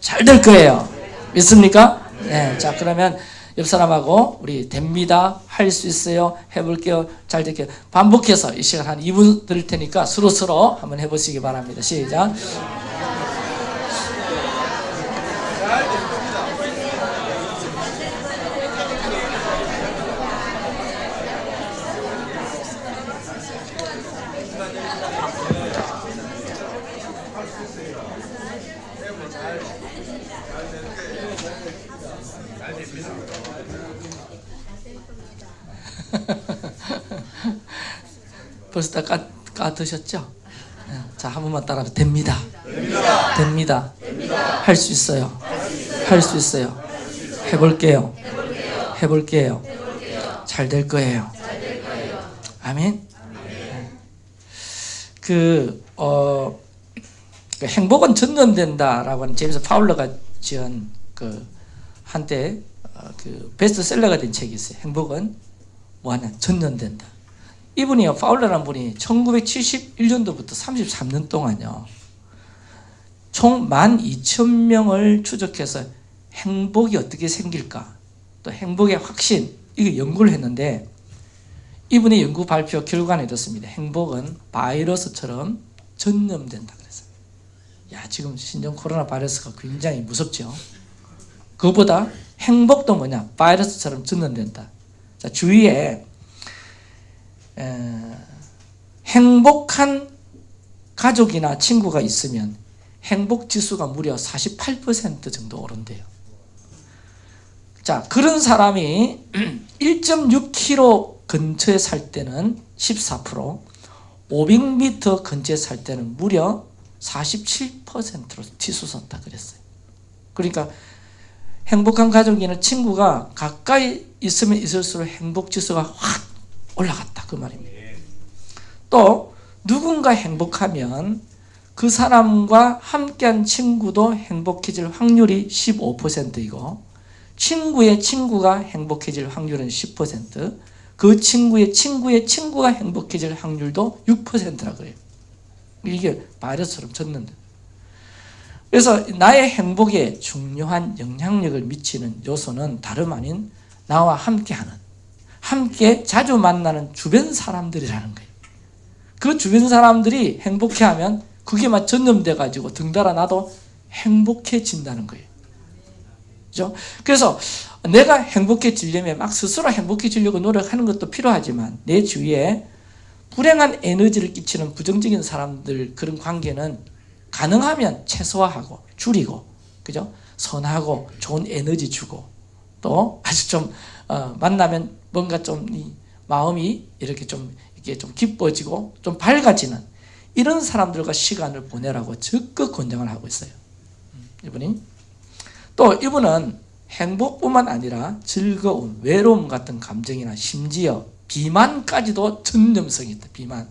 잘 될 거예요. 믿습니까? 네. 자, 그러면 옆 사람하고 우리 됩니다. 할 수 있어요. 해볼게요. 잘 될게요. 반복해서 이 시간 한 2분 드릴 테니까 서로서로 한번 해보시기 바랍니다. 시작. 벌써 다 까, 까 드셨죠? 네. 자, 한 번만 따라 됩니다. 됩니다. 할 수 있어요. 할 수 있어요. 해볼게요. 해볼게요. 잘 될 거예요. 아멘. 네. 그, 어, 그 행복은 전념된다라고 하는 제임스 파울러가 지은 그 한때 어, 그 베스트셀러가 된 책이 있어요. 행복은 뭐하냐 전념된다. 이분이요 파울러라는 분이 1971년도부터 33년 동안요 총 12,000명을 추적해서 행복이 어떻게 생길까 또 행복의 확신 이거 연구를 했는데 이분의 연구 발표 결과는 이렇습니다. 행복은 바이러스처럼 전염된다 그랬어요. 야 지금 신종 코로나 바이러스가 굉장히 무섭죠. 그보다 행복도 뭐냐 바이러스처럼 전염된다. 자 주위에 에, 행복한 가족이나 친구가 있으면 행복 지수가 무려 48% 정도 오른대요. 자, 그런 사람이 1.6km 근처에 살 때는 14%, 500m 근처에 살 때는 무려 47%로 치솟았다 그랬어요. 그러니까 행복한 가족이나 친구가 가까이 있으면 있을수록 행복 지수가 확 올라갔다 그 말입니다. 또 누군가 행복하면 그 사람과 함께한 친구도 행복해질 확률이 15%이고 친구의 친구가 행복해질 확률은 10%그 친구의 친구의 친구가 행복해질 확률도 6%라 그래요. 이게 바이러스처럼 졌는데 그래서 나의 행복에 중요한 영향력을 미치는 요소는 다름 아닌 나와 함께하는 함께 자주 만나는 주변 사람들이라는 거예요. 그 주변 사람들이 행복해하면 그게 막 전염돼 가지고 등달아 나도 행복해진다는 거예요. 그죠? 그래서 내가 행복해지려면 막 스스로 행복해지려고 노력하는 것도 필요하지만 내 주위에 불행한 에너지를 끼치는 부정적인 사람들 그런 관계는 가능하면 최소화하고 줄이고 그죠? 선하고 좋은 에너지 주고 또 아주 좀 어, 만나면 뭔가 좀 마음이 이렇게 좀 이게 좀 기뻐지고 좀 밝아지는 이런 사람들과 시간을 보내라고 적극 권장을 하고 있어요. 음, 이분이 또 이분은 행복뿐만 아니라 즐거움, 외로움 같은 감정이나 심지어 비만까지도 전념성이 있다. 비만.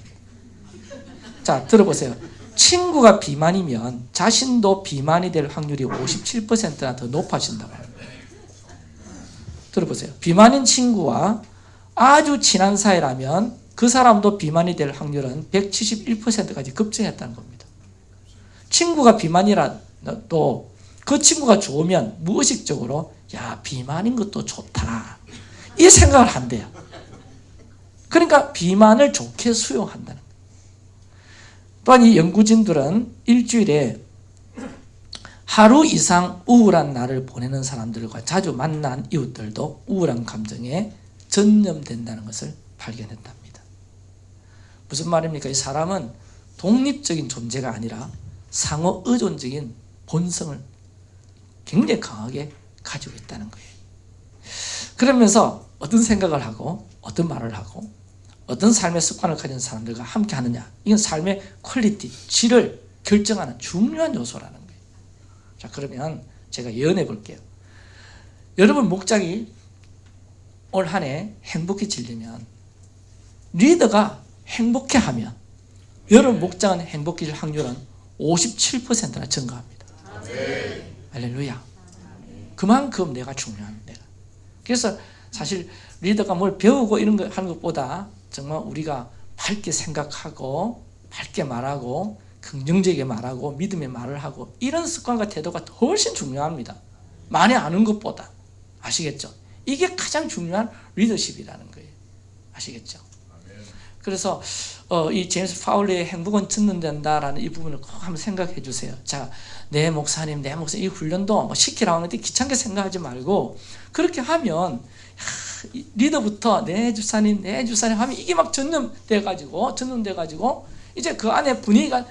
자 들어보세요. 친구가 비만이면 자신도 비만이 될 확률이 57%나 더 높아진다고 합니다. 들어보세요. 비만인 친구와 아주 친한 사이라면 그 사람도 비만이 될 확률은 171%까지 급증했다는 겁니다. 친구가 비만이라도 그 친구가 좋으면 무의식적으로 야 비만인 것도 좋다 이 생각을 한대요. 그러니까 비만을 좋게 수용한다는 거예요. 또한 이 연구진들은 일주일에 하루 이상 우울한 날을 보내는 사람들과 자주 만난 이웃들도 우울한 감정에 전염된다는 것을 발견했답니다. 무슨 말입니까? 이 사람은 독립적인 존재가 아니라 상호 의존적인 본성을 굉장히 강하게 가지고 있다는 거예요. 그러면서 어떤 생각을 하고 어떤 말을 하고 어떤 삶의 습관을 가진 사람들과 함께 하느냐 이건 삶의 quality, 질을 결정하는 중요한 요소라는 자 그러면 제가 예언해 볼게요. 여러분 목장이 올 한 해 행복해지려면 리더가 행복해하면 여러분 목장은 행복해질 확률은 57%나 증가합니다. 할렐루야. 그만큼 내가 중요한 내가. 그래서 사실 리더가 뭘 배우고 이런 거 하는 것보다 정말 우리가 밝게 생각하고 밝게 말하고 긍정적이게 말하고 믿음의 말을 하고 이런 습관과 태도가 훨씬 중요합니다. 많이 아는 것보다 아시겠죠? 이게 가장 중요한 리더십이라는 거예요. 아시겠죠? 그래서 어, 이 제임스 파울리의 행복은 듣는 된다라는 이 부분을 꼭 한번 생각해 주세요. 자, 내 목사님, 내 목사 이 훈련도 뭐 시키라고 하는데 귀찮게 생각하지 말고 그렇게 하면 리더부터 내 주사님, 내 주사님 하면 이게 막 전염돼 가지고 전염돼 가지고 이제 그 안에 분위기가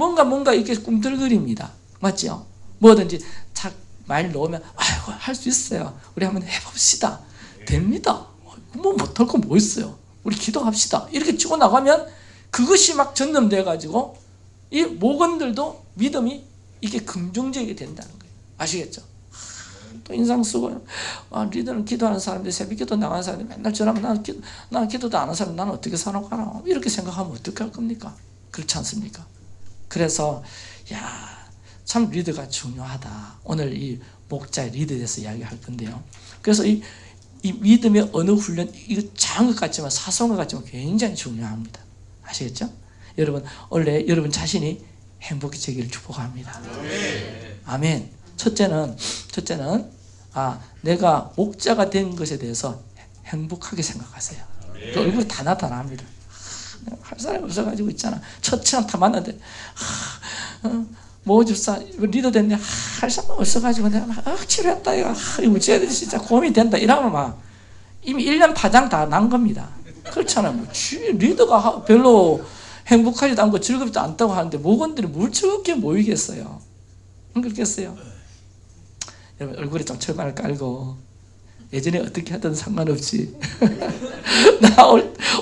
뭔가 뭔가 이렇게 꿈틀거립니다. 맞죠? 뭐든지 착 말 넣으면 아이고 할 수 있어요. 우리 한번 해봅시다. 됩니다. 뭐 못할 거 뭐 있어요. 우리 기도합시다. 이렇게 치고 나가면 그것이 막 전염돼 가지고 이 목원들도 믿음이 이게 긍정적이 된다는 거예요. 아시겠죠? 또 인상 쓰고 아, 리더는 기도하는 사람들 새벽 기도 나가는 사람들 맨날 전화하면 나는, 기도, 나는 기도도 안 하는 사람 나는 어떻게 살아가나 이렇게 생각하면 어떻게 할 겁니까? 그렇지 않습니까? 그래서 야 참 리더가 중요하다. 오늘 이 목자의 리더에 대해서 이야기할 건데요. 그래서 이, 이 믿음의 어느 훈련 이거 작은 것 같지만 사소한 것 같지만 굉장히 중요합니다. 아시겠죠? 여러분 원래 여러분 자신이 행복해지기를 축복합니다. 아멘. 첫째는 첫째는 아 내가 목자가 된 것에 대해서 행복하게 생각하세요. 그 얼굴이 다 나타납니다. 할 사람이 없어가지고 있잖아. 첫째는 다 만났는데 어, 모집사 리더 됐네 할 사람 없어가지고 내가 막 억지로 했다 이거 이거 쟤들이 진짜 고민이 된다 이러면 막 이미 1년 파장 다 난 겁니다. 그렇잖아요. 뭐, 리더가 별로 행복하지도 않고 즐겁지도 않다고 하는데 목원들이 뭘 즐겁게 모이겠어요? 안 그렇겠어요? 여러분 얼굴에 좀 철판을 깔고 예전에 어떻게 하든 상관없지. 나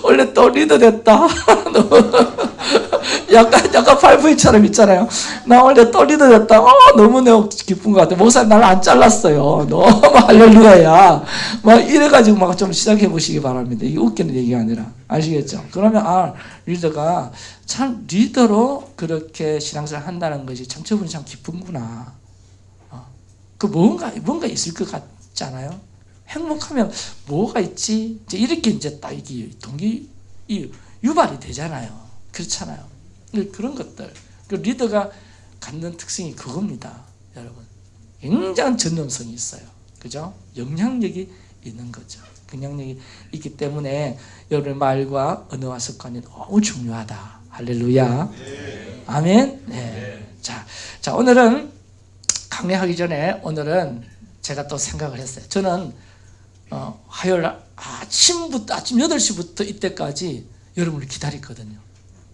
원래 또 리더 됐다. 약간 약간 팔부이처럼 있잖아요. 나 원래 또 리더 됐다. 어, 너무 내가 기쁜 것 같아. 목사님 나를 안 잘랐어요. 너무 할렐루야야. 막 이래가지고 막 좀 시작해 보시기 바랍니다. 이게 웃기는 얘기가 아니라. 아시겠죠? 그러면 아 리더가 참 리더로 그렇게 신앙생활 한다는 것이 참 저분이 참 기쁜구나. 어. 그 뭔가 뭔가 있을 것 같잖아요 행복하면 뭐가 있지? 이제 이렇게 이제 딱 이게 동기 이 유발이 되잖아요. 그렇잖아요. 그런 것들. 그 리더가 갖는 특성이 그겁니다. 여러분. 굉장한 전념성이 있어요. 그죠? 영향력이 있는 거죠. 영향력이 있기 때문에 여러분의 말과 언어와 습관이 너무 중요하다. 할렐루야. 네. 아멘. 네. 자, 자, 오늘은 강의하기 전에 오늘은 제가 또 생각을 했어요. 저는 어, 화요일 아침부터 아침 8시부터 이때까지 여러분을 기다렸거든요.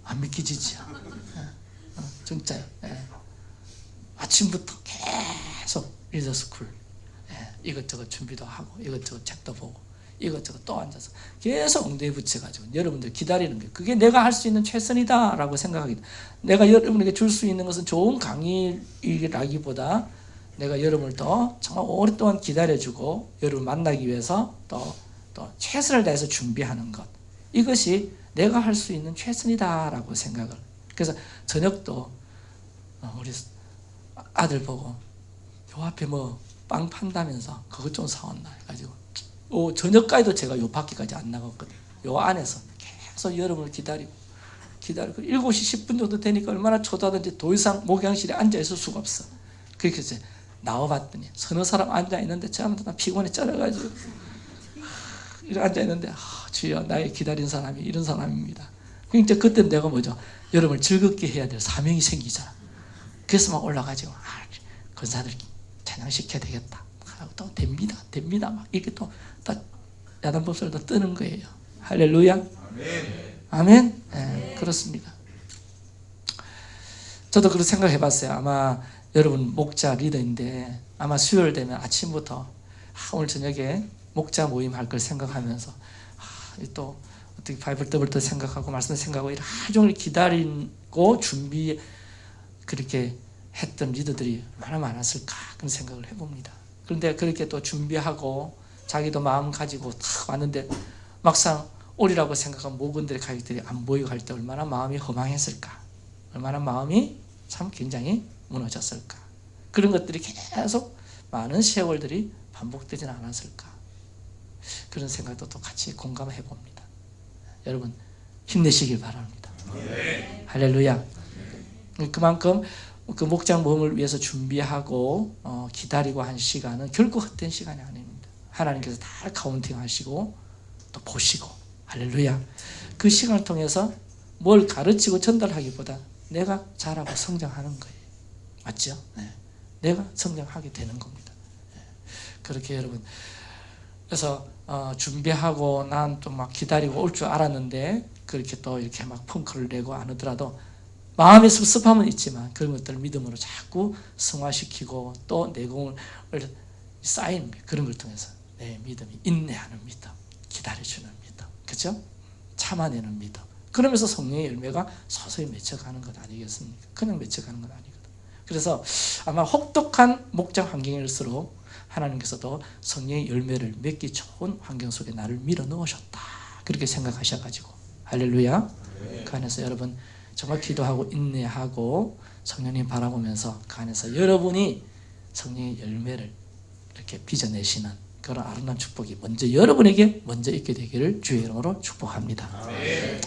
안 믿기지지? 어, 진짜요. 예. 아침부터 계속 리더스쿨 예. 이것저것 준비도 하고 이것저것 책도 보고 이것저것 또 앉아서 계속 엉덩이 붙여가지고 여러분들 기다리는 게 그게 내가 할 수 있는 최선이다라고 생각하기 내가 여러분에게 줄 수 있는 것은 좋은 강의라기보다 내가 여러분을 더 정말 오랫동안 기다려주고 여러분 만나기 위해서 또, 또 최선을 다해서 준비하는 것. 이것이 내가 할 수 있는 최선이다라고 생각을. 그래서 저녁도 어, 우리 아들 보고 요 앞에 뭐 빵 판다면서 그것 좀 사왔나 해가지고 오, 저녁까지도 제가 요 밖에까지 안 나갔거든요 요 안에서 계속 여러분을 기다리고 기다리고 7시 10분 정도 되니까 얼마나 초다든지 더 이상 목양실에 앉아 있을 수가 없어. 그렇게 해서 나와봤더니 서너 사람 앉아있는데 저한테 나 피곤해 쩔어가지고. 앉아있는데 아, 주여 나의 기다린 사람이 이런 사람입니다. 그러니까 그때 내가 뭐죠? 여러분을 즐겁게 해야 될 사명이 생기잖아. 그래서 막 올라가지고 아, 권사들 찬양시켜야 되겠다. 하고 또 됩니다 됩니다. 막 이렇게 또, 또 야단법설도 뜨는 거예요. 할렐루야. 아멘, 아멘? 네, 그렇습니다. 저도 그렇게 생각해 봤어요. 아마 여러분 목자 리더인데 아마 수요일 되면 아침부터 아, 오늘 저녁에 목자 모임 할 걸 생각하면서 아, 또 어떻게 바이블 더블도 생각하고 말씀 생각하고 하루 종일 기다리고 준비 그렇게 했던 리더들이 얼마나 많았을까 그런 생각을 해봅니다. 그런데 그렇게 또 준비하고 자기도 마음 가지고 탁 왔는데 막상 오리라고 생각한 모건들의 가족들이 안 보이고 할 때 얼마나 마음이 허망했을까 얼마나 마음이 참 굉장히 무너졌을까? 그런 것들이 계속 많은 세월들이 반복되진 않았을까? 그런 생각도 또 같이 공감해 봅니다. 여러분 힘내시길 바랍니다. 네. 할렐루야. 그만큼 그 목장 모험을 위해서 준비하고 어, 기다리고 한 시간은 결코 헛된 시간이 아닙니다. 하나님께서 다 카운팅하시고 또 보시고 할렐루야. 그 시간을 통해서 뭘 가르치고 전달하기보다 내가 자라고 성장하는 거예요. 맞죠? 네. 내가 성장하게 되는 겁니다. 네. 그렇게 여러분 그래서 어, 준비하고 난 또 막 기다리고 올 줄 알았는데 그렇게 또 이렇게 막 펑크를 내고 안 하더라도 마음의 섭섭함은 있지만 그런 것들을 믿음으로 자꾸 승화시키고 또 내공을 쌓인 그런 걸 통해서 내 믿음이 인내하는 믿음, 기다려주는 믿음, 그죠? 참아내는 믿음. 그러면서 성령의 열매가 서서히 맺혀가는 것 아니겠습니까? 그냥 맺혀가는 건 아니거든. 그래서 아마 혹독한 목장 환경일수록 하나님께서도 성령의 열매를 맺기 좋은 환경 속에 나를 밀어 넣으셨다. 그렇게 생각하셔가지고 할렐루야. 그 안에서 여러분 정말 기도하고 인내하고 성령님 바라보면서 그 안에서 여러분이 성령의 열매를 이렇게 빚어내시는 그런 아름다운 축복이 먼저 여러분에게 먼저 있게 되기를 주의 이름으로 축복합니다. 아멘.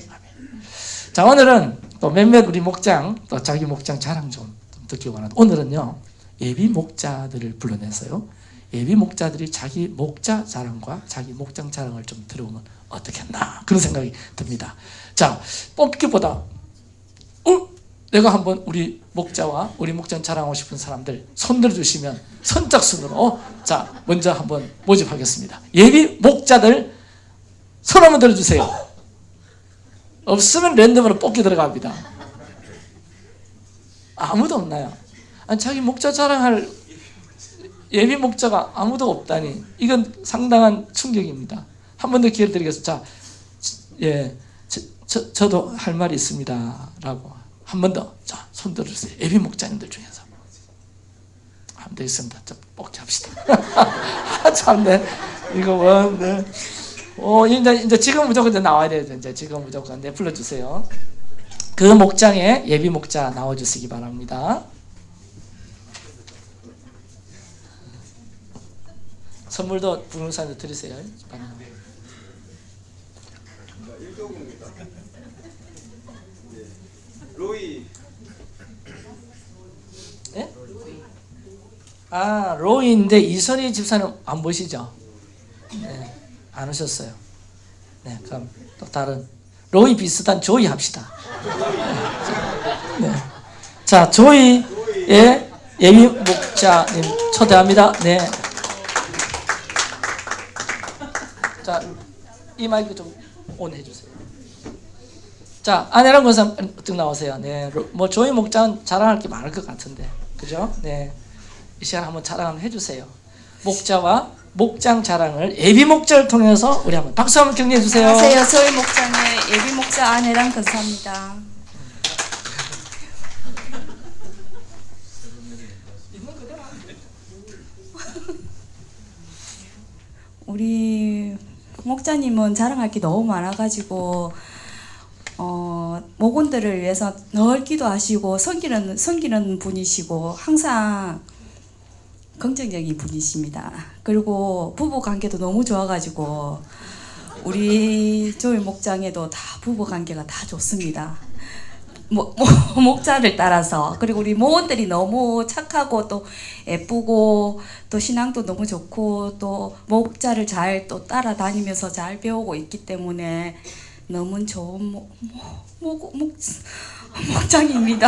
자 오늘은 또 몇몇 우리 목장 또 자기 목장 자랑 좀 듣기 원합니다. 오늘은요 예비 목자들을 불러내서요 예비 목자들이 자기 목자 자랑과 자기 목장 자랑을 좀 들어보면 어떻겠나 그런 생각이 듭니다. 자 뽑기보다 어? 내가 한번 우리 목자와 우리 목장 자랑하고 싶은 사람들 손 들어주시면 선착순으로 자 먼저 한번 모집하겠습니다. 예비 목자들 손 한번 들어주세요. 없으면 랜덤으로 뽑기 들어갑니다. 아무도 없나요? 아니, 자기 목자 자랑할 예비 목자가 아무도 없다니 이건 상당한 충격입니다. 한 번 더 기회를 드리겠습니다. 자, 예, 저, 저, 저도 할 말이 있습니다. 라고 한 번 더, 자, 손 들어주세요. 예비 목자님들 중에서. 더 있습니다. 자, 뽑기 합시다. 아, 참네. 이거 뭐, 네. 어, 이제, 이제 지금 무조건 이제 나와야 돼요. 이제 지금 무조건. 네, 불러주세요. 그 목장에 예비 목자 나와주시기 바랍니다. 선물도 부흥사한테 드리세요. 로이 예? 아, 로이인데 이선희 집사님 안 보시죠? 네, 안 오셨어요. 네, 그럼 또 다른 로이 비슷한 조이 합시다. 네. 자, 조이의 예비 목자님 초대합니다. 네. 자, 이 마이크 좀 온 해 주세요. 자, 아내랑 권사 어떻게 나오세요? 네, 뭐 조이 목장은 자랑할 게 많을 것 같은데, 그죠? 네, 이 시간 한번 자랑 한번 해주세요. 목자와 목장 자랑을 예비 목자를 통해서 우리 한번 박수 한번 격려해 주세요. 안녕하세요. 저희 목장의 예비 목자 아내랑 근사입니다. 우리 목자님은 자랑할 게 너무 많아가지고 어, 목원들을 위해서 늘 기도하시고 섬기는 섬기는 분이시고 항상 긍정적인 분이십니다. 그리고 부부 관계도 너무 좋아가지고 우리 조이 목장에도 다 부부 관계가 다 좋습니다. 모, 모, 목자를 따라서 그리고 우리 모원들이 너무 착하고 또 예쁘고 또 신앙도 너무 좋고 또 목자를 잘 또 따라다니면서 잘 배우고 있기 때문에 너무 좋은 목, 목, 목, 목, 목장입니다.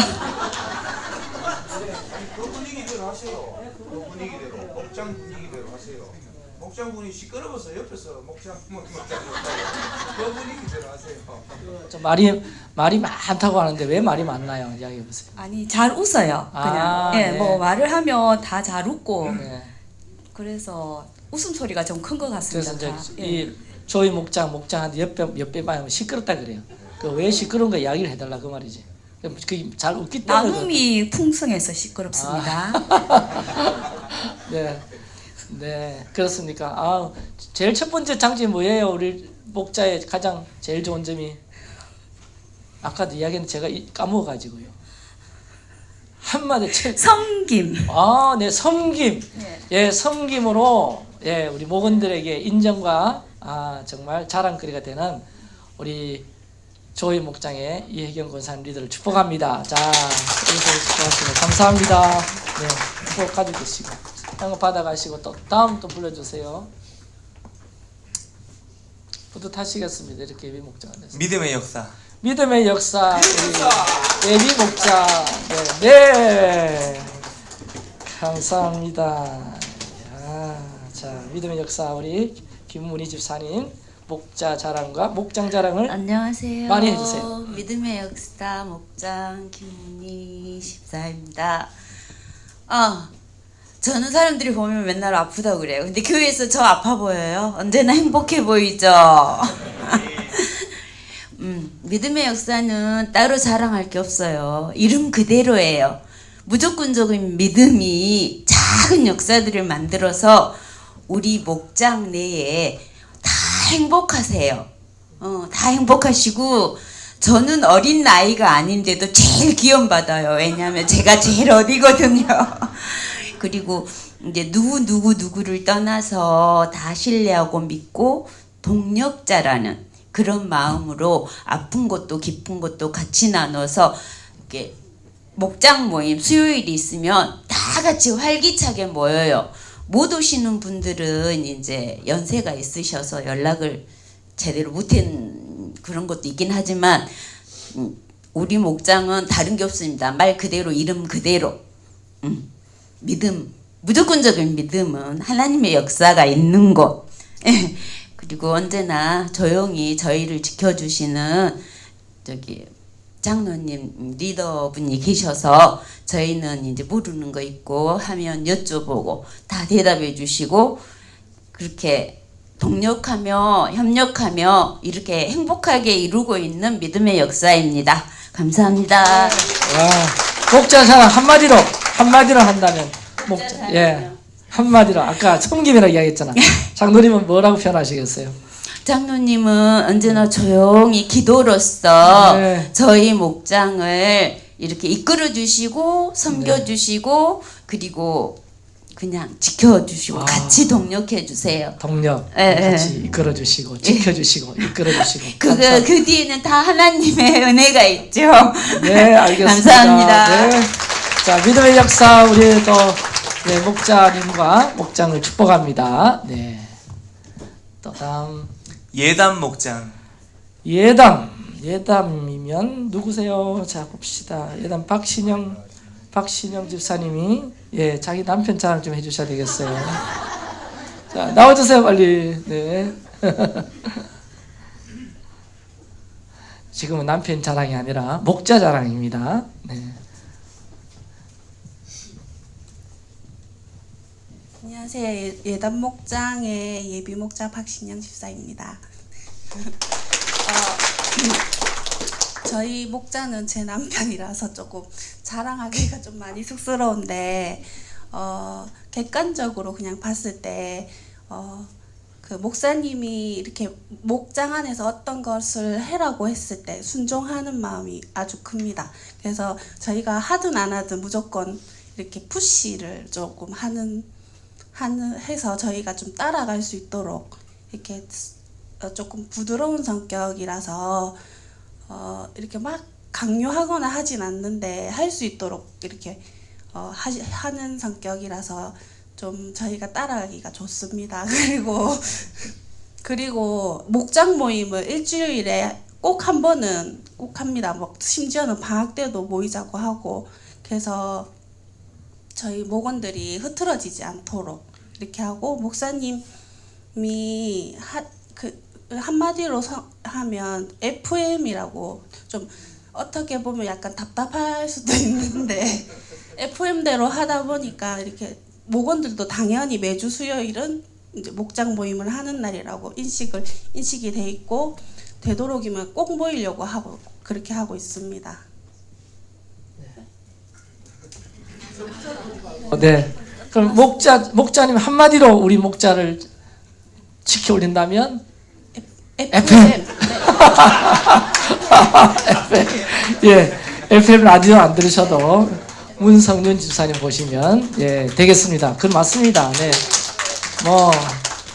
그 분위기대로 하세요. 그 분위기대로 목장 분위기대로 하세요. 목장 분이 시끄러워서 옆에서 목장 목- 목장 그 분위기대로 하세요. 좀 말이 말이 많다고 하는데 왜 말이 많나요? 이야기해 보세요. 아니 잘 웃어요. 그냥 아, 예, 네. 뭐 말을 하면 다 잘 웃고 네. 그래서 웃음 소리가 좀 큰 것 같습니다. 그래서 다. 이제 예. 이 조이 목장 목장한테 옆에 옆에 봐면 시끄럽다 그래요. 그 왜 시끄러운 거 이야기를 해달라 그 말이지. 그잘 웃기 때문에. 나눔이 풍성해서 시끄럽습니다. 네, 네 그렇습니까? 아 제일 첫 번째 장점이 뭐예요? 우리 목자의 가장 제일 좋은 점이 아까도 이야기는 제가 이- 까먹어가지고요. 한마디 채. 섬김. 아, 네, 섬김. 예. 예, 섬김으로 예, 우리 목원들에게 인정과 아, 정말 자랑거리가 되는 우리 조희 목장의 이혜경 권사님 리더를 축복합니다. 자, 이렇게 축복하시면 감사합니다. 네, 축복 가지고 계시고 이거 받아가시고 또 다음 또 불러주세요. 뿌듯하시겠습니다. 이렇게 예비 목장 안에서. 믿음의 역사. 믿음의 역사 우리 예비 목자 네, 네. 감사합니다 야, 자 믿음의 역사 우리 김문희 집사님 목자 자랑과 목장 자랑을 안녕하세요. 많이 해주세요. 믿음의 역사 목장 김문희 십사입니다. 아, 저는 사람들이 보면 맨날 아프다고 그래요. 근데 교회에서 저 아파 보여요. 언제나 행복해 보이죠. 음, 믿음의 역사는 따로 자랑할 게 없어요. 이름 그대로예요. 무조건적인 믿음이 작은 역사들을 만들어서 우리 목장 내에 다 행복하세요. 어, 다 행복하시고 저는 어린 나이가 아닌데도 제일 기원받아요. 왜냐하면 제가 제일 어리거든요. 그리고 이제 누구 누구 누구를 떠나서 다 신뢰하고 믿고 동력자라는 그런 마음으로 아픈 것도 기쁜 것도 같이 나눠서 이렇게 목장 모임 수요일이 있으면 다 같이 활기차게 모여요. 못 오시는 분들은 이제 연세가 있으셔서 연락을 제대로 못한 그런 것도 있긴 하지만 음, 우리 목장은 다른 게 없습니다. 말 그대로 이름 그대로 음, 믿음 무조건적인 믿음은 하나님의 역사가 있는 곳 그리고 언제나 조용히 저희를 지켜주시는 저기 장로님 리더분이 계셔서 저희는 이제 모르는 거 있고 하면 여쭤보고 다 대답해 주시고 그렇게 동력하며 협력하며 이렇게 행복하게 이루고 있는 믿음의 역사입니다. 감사합니다. 와, 목자 자랑 한마디로 한마디로 한다면 목자 예 한마디로 아까 섬김이라고 이야기했잖아 장로님은 뭐라고 표현하시겠어요? 장로님은 언제나 조용히 기도로서 네. 저희 목장을 이렇게 이끌어 주시고 섬겨 주시고 그리고 그냥 지켜 주시고 아. 같이 동력해 주세요. 동력 예, 예. 같이 이끌어 주시고 지켜 주시고 이끌어 주시고 그거 그 뒤에는 다 하나님의 은혜가 있죠. 네, 알겠습니다. 감사합니다. 네. 자, 믿음의 역사 우리 또 네, 목자님과 목장을 축복합니다. 네. 또 다음 예담 목장. 예담. 예담이면 누구세요? 자, 봅시다. 예담 박신영 박신영 집사님이 예, 자기 남편 자랑 좀 해주셔야 되겠어요. 자, 나와주세요, 빨리. 네. 지금은 남편 자랑이 아니라 목자 자랑입니다. 네. 안녕하세요. 예- 예단 목장의 예비 목자 박신영 집사입니다. 어, 저희 목자는 제 남편이라서 조금 자랑하기가 좀 많이 쑥스러운데 어, 객관적으로 그냥 봤을 때 어, 그 목사님이 이렇게 목장 안에서 어떤 것을 해라고 했을 때 순종하는 마음이 아주 큽니다. 그래서 저희가 하든 안 하든 무조건 이렇게 푸시를 조금 하는 하는 해서 저희가 좀 따라갈 수 있도록 이렇게 어, 조금 부드러운 성격이라서 어, 이렇게 막 강요하거나 하진 않는데 할 수 있도록 이렇게 어, 하시, 하는 성격이라서 좀 저희가 따라가기가 좋습니다. 그리고 그리고 목장 모임을 일주일에 꼭 한 번은 꼭 합니다. 뭐 심지어는 방학 때도 모이자고 하고 그래서 저희 목원들이 흐트러지지 않도록 이렇게 하고 목사님이 하, 그 한마디로 서- 하면 FM이라고 좀 어떻게 보면 약간 답답할 수도 있는데 FM대로 하다 보니까 이렇게 목원들도 당연히 매주 수요일은 이제 목장 모임을 하는 날이라고 인식을 인식이 돼 있고 되도록이면 꼭 모이려고 하고 그렇게 하고 있습니다. 어, 네. 그럼 목자 목자님 한마디로 우리 목자를 지켜 올린다면 FM. 예, FM 라디오 안 들으셔도 문성윤 집사님 보시면 예 되겠습니다. 그 맞습니다. 네, 뭐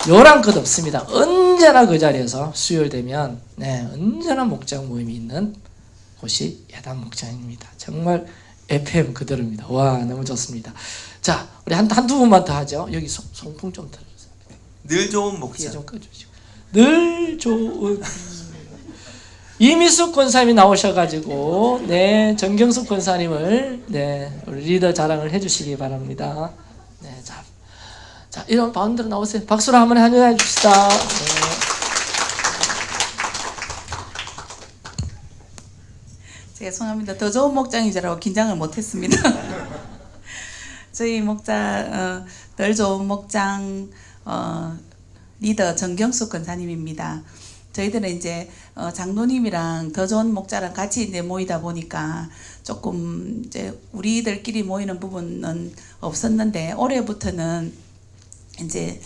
요란 것 없습니다. 언제나 그 자리에서 수요일 되면 네, 언제나 목장 모임이 있는 곳이 예단 목장입니다. 정말 FM 그대로입니다. 와 너무 좋습니다. 자 우리 한 한두 분만 더 하죠. 여기 송, 송풍 좀 들어주세요. 늘 좋은 목장. 좀 꺼주시고 늘 좋은 이미숙 권사님이 나오셔가지고 네 정경숙 권사님을 네 우리 리더 자랑을 해주시기 바랍니다. 네, 자, 자 이런 바운드로 나오세요. 박수로 한번 환영해 줍시다. 네. 죄송합니다. 더 좋은 목장이라고 긴장을 못했습니다. 저희 목장 어, 덜 좋은 목장 어, 리더 정경숙 권사님입니다. 저희들은 이제 어, 장로님이랑 더 좋은 목자랑 같이 이제 모이다 보니까 조금 이제 우리들끼리 모이는 부분은 없었는데 올해부터는 이제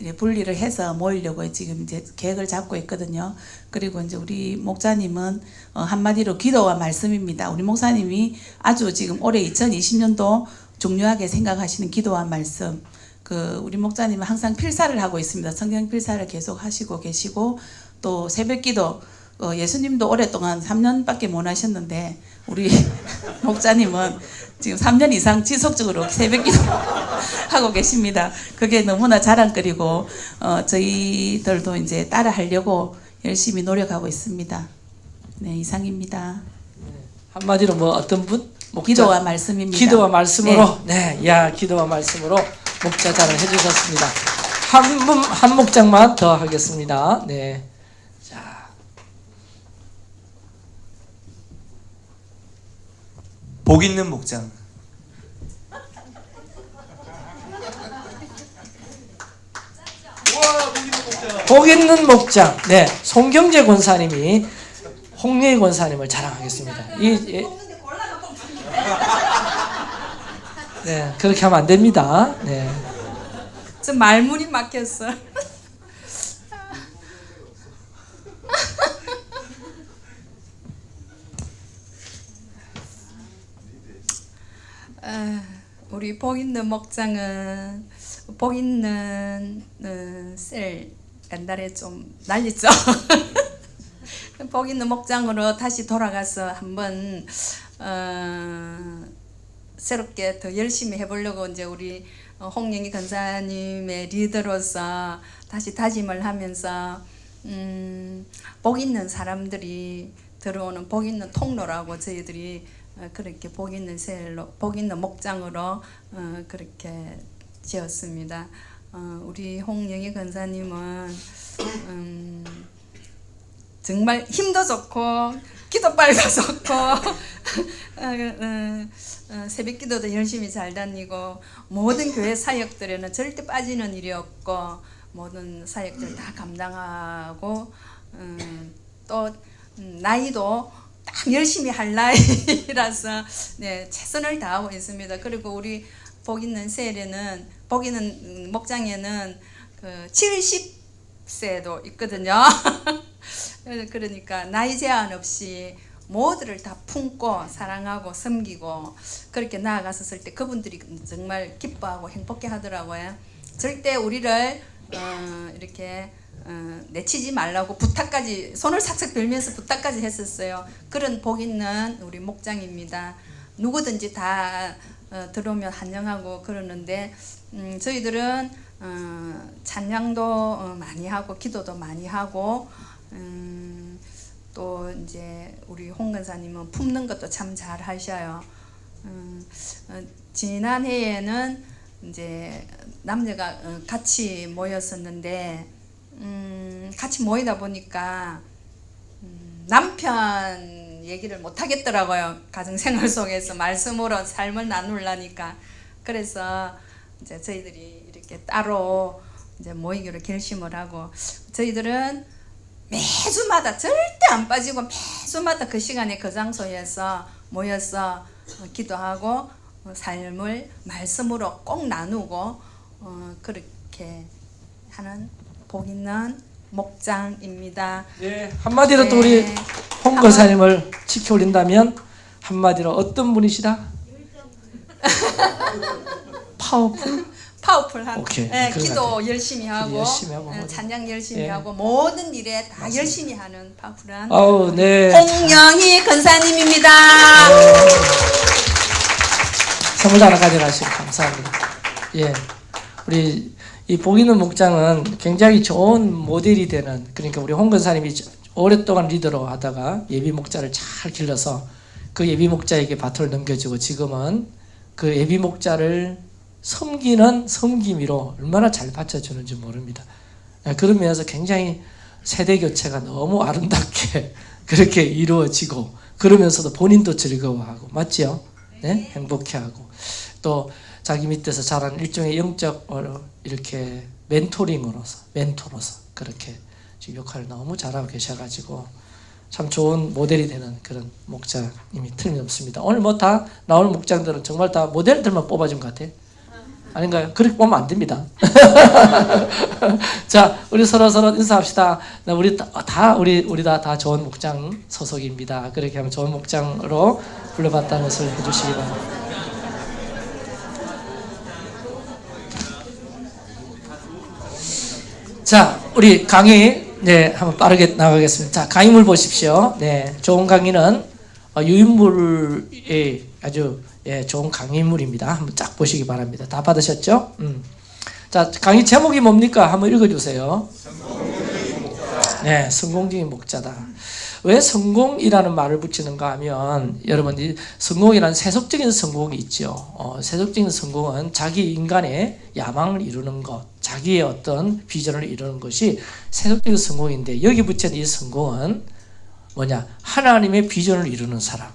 이제 분리를 해서 모이려고 지금 이제 계획을 잡고 있거든요. 그리고 이제 우리 목사님은 어, 한마디로 기도와 말씀입니다. 우리 목사님이 아주 지금 올해 2020년도 중요하게 생각하시는 기도와 말씀. 그 우리 목사님은 항상 필사를 하고 있습니다. 성경 필사를 계속 하시고 계시고 또 새벽기도 어, 예수님도 오랫동안 3년밖에 못 하셨는데 우리 목자님은 지금 3년 이상 지속적으로 새벽기도 하고 계십니다. 그게 너무나 자랑거리고 어, 저희들도 이제 따라 하려고 열심히 노력하고 있습니다. 네 이상입니다. 한마디로 뭐 어떤 분 목자 기도와 말씀입니다. 기도와 말씀으로 네, 야 기도와 말씀으로 목자 자랑 해주셨습니다. 한, 분- 한 목장만 더 하겠습니다. 네. 자, 복 있는 목장. 복 있는 목장. 네, 송경재 권사님이 홍예희 권사님을 자랑하겠습니다. 이, 예. 네, 그렇게 하면 안 됩니다. 네. 저 말문이 막혔어. 아, 우리 복 있는 목장은 복 있는 어, 셀 옛날에 좀 난리죠. 복 있는 목장으로 다시 돌아가서 한번 어, 새롭게 더 열심히 해보려고 이제 우리 어, 홍영희 권사님의 리더로서 다시 다짐을 하면서 음, 복 있는 사람들이 들어오는 복 있는 통로라고 저희들이 어, 그렇게 복 있는 셀로 복 있는 목장으로 어, 그렇게 지었습니다. 어, 우리 홍영희 권사님은 음, 정말 힘도 좋고 기도빨도 좋고 어, 어, 어, 새벽 기도도 열심히 잘 다니고 모든 교회 사역들에는 절대 빠지는 일이 없고 모든 사역들 다 감당하고 음, 또 음, 나이도 딱 열심히 할 나이라서 네, 최선을 다하고 있습니다. 그리고 우리 복 있는 셀에는 복 있는 음, 목장에는 그 70세도 있거든요. 그러니까 나이 제한 없이 모두를 다 품고 사랑하고 섬기고 그렇게 나아갔었을 때 그분들이 정말 기뻐하고 행복해 하더라고요. 절대 우리를 어, 이렇게 어, 내치지 말라고 부탁까지 손을 싹싹 빌면서 부탁까지 했었어요. 그런 복 있는 우리 목장입니다. 누구든지 다 어, 들어오면 환영하고 그러는데 음, 저희들은 어, 찬양도 어, 많이 하고 기도도 많이 하고 음, 또 이제 우리 홍 권사님은 품는 것도 참 잘 하셔요. 음, 어, 지난해에는 이제 남녀가 어, 같이 모였었는데 음, 같이 모이다 보니까 음, 남편 얘기를 못 하겠더라고요. 가정생활 속에서 말씀으로 삶을 나누려니까 그래서 이제 저희들이 이렇게 따로 이제 모이기로 결심을 하고 저희들은 매주마다 절대 안 빠지고 매주마다 그 시간에 그 장소에서 모여서 어, 기도하고 어, 삶을 말씀으로 꼭 나누고 어, 그렇게 하는 복 있는 목장입니다. 네, 한마디로 또 우리 네. 홍 권사님을 지켜 올린다면 한마디로 어떤 분이시다? 파워풀? 파워풀한 오케이. 예, 기도. 열심히 하고, 열심히 하고 예, 뭐. 찬양 열심히 예. 하고 모든 일에 다 열심히 하는 powerful한 아우 네 홍영희 권사님입니다. 선물 하나 가져가시고 감사합니다. 예, 우리 이 보이는 목장은 굉장히 좋은 모델이 되는 그러니까 우리 홍 권사님이 오랫동안 리더로 하다가 예비 목자를 잘 길러서 그 예비 목자에게 바톤을 넘겨주고 지금은 그 예비 목자를 섬기는 섬김이로 얼마나 잘 받쳐주는지 모릅니다. 예, 그런 면에서 굉장히 세대 교체가 너무 아름답게 그렇게 이루어지고 그러면서도 본인도 즐거워하고 맞지요? 네? 행복해하고 또 자기 밑에서 자란 일종의 영적 어, 이렇게 멘토링으로서 멘토로서 그렇게 지금 역할을 너무 잘하고 계셔가지고 참 좋은 모델이 되는 그런 목자님이 틀림없습니다. 오늘 뭐 다 나오는 목장들은 정말 다 모델들만 뽑아준 것 같아요. 아닌가요? 그렇게 보면 안 됩니다. 자, 우리 서로 서로 인사합시다. 나 우리 다, 다 우리 우리 다 다 좋은 목장 소속입니다. 그렇게 하면 좋은 목장으로 불러봤다는 것을 해주시기 바랍니다. 자, 우리 강의 네 한번 빠르게 나가겠습니다. 자, 강의물 보십시오. 네, 좋은 강의는 어, 유인물의 아주 예, 좋은 강의물입니다. 한번 쫙 보시기 바랍니다. 다 받으셨죠? 음. 자, 강의 제목이 뭡니까? 한번 읽어주세요. 네, 성공적인 목자다. 왜 성공이라는 말을 붙이는가 하면 여러분 이 성공이라는 세속적인 성공이 있죠. 어, 세속적인 성공은 자기 인간의 야망을 이루는 것, 자기의 어떤 비전을 이루는 것이 세속적인 성공인데 여기 붙인 이 성공은 뭐냐? 하나님의 비전을 이루는 사람.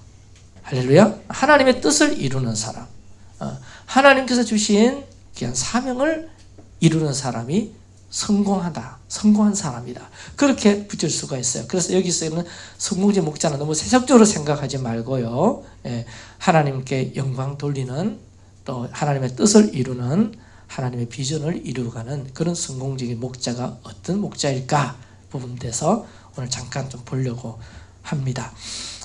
할렐루야. 하나님의 뜻을 이루는 사람. 어, 하나님께서 주신 귀한 사명을 이루는 사람이 성공하다. 성공한 사람이다. 그렇게 붙일 수가 있어요. 그래서 여기서는 성공지 목자는 너무 세속적으로 생각하지 말고요. 예, 하나님께 영광 돌리는 또 하나님의 뜻을 이루는 하나님의 비전을 이루어가는 그런 성공적인 목자가 어떤 목자일까 부분에서 오늘 잠깐 좀 보려고 합니다.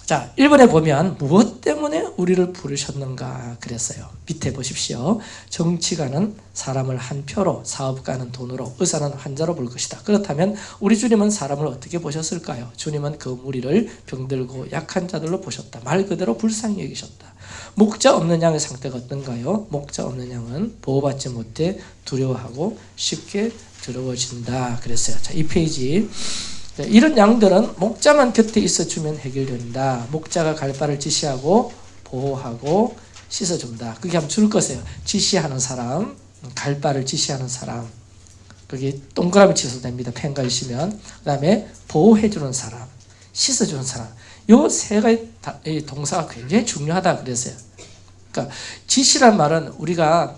자, 1번에 보면 무엇 때문에 우리를 부르셨는가 그랬어요. 밑에 보십시오. 정치가는 사람을 한 표로, 사업가는 돈으로, 의사는 환자로 볼 것이다. 그렇다면 우리 주님은 사람을 어떻게 보셨을까요? 주님은 그 무리를 병들고 약한 자들로 보셨다. 말 그대로 불쌍히 여기셨다. 목자 없는 양의 상태가 어떤가요? 목자 없는 양은 보호받지 못해 두려워하고 쉽게 두려워진다. 그랬어요. 자, 이 페이지. 네, 이런 양들은 목자만 곁에 있어주면 해결된다. 목자가 갈 바를 지시하고 보호하고 씻어준다. 그게 한번 줄 것이에요. 지시하는 사람, 갈 바를 지시하는 사람. 그게 동그라미 치셔도 됩니다. 펜 가지시면. 그 다음에 보호해주는 사람, 씻어주는 사람. 요 세 가지 동사가 굉장히 중요하다 그랬어요. 그러니까 지시란 말은 우리가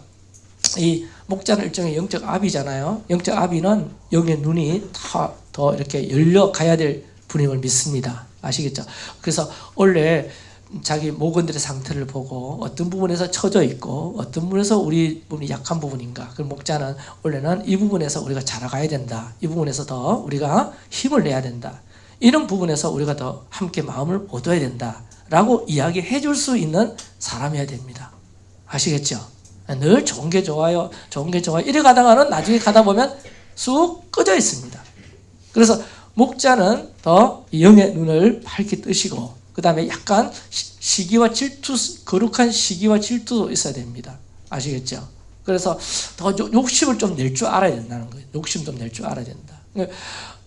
이 목자는 일종의 영적 아비잖아요. 영적 아비는 여기에 눈이 다 더 이렇게 열려 가야 될 분임을 믿습니다. 아시겠죠? 그래서 원래 자기 모건들의 상태를 보고 어떤 부분에서 처져 있고 어떤 부분에서 우리 부분이 약한 부분인가. 그 목자는 원래는 이 부분에서 우리가 자라가야 된다. 이 부분에서 더 우리가 힘을 내야 된다. 이런 부분에서 우리가 더 함께 마음을 얻어야 된다. 라고 이야기해 줄 수 있는 사람이어야 됩니다. 아시겠죠? 늘 좋은 게 좋아요. 좋은 게 좋아요. 이래 가다가는 나중에 가다 보면 쑥 꺼져 있습니다. 그래서 목자는 더 영의 눈을 밝게 뜨시고 그 다음에 약간 시- 시기와 질투 거룩한 시기와 질투도 있어야 됩니다. 아시겠죠? 그래서 더 욕- 욕심을 좀 낼 줄 알아야 된다는 거예요. 욕심 좀 낼 줄 알아야 된다. 그러니까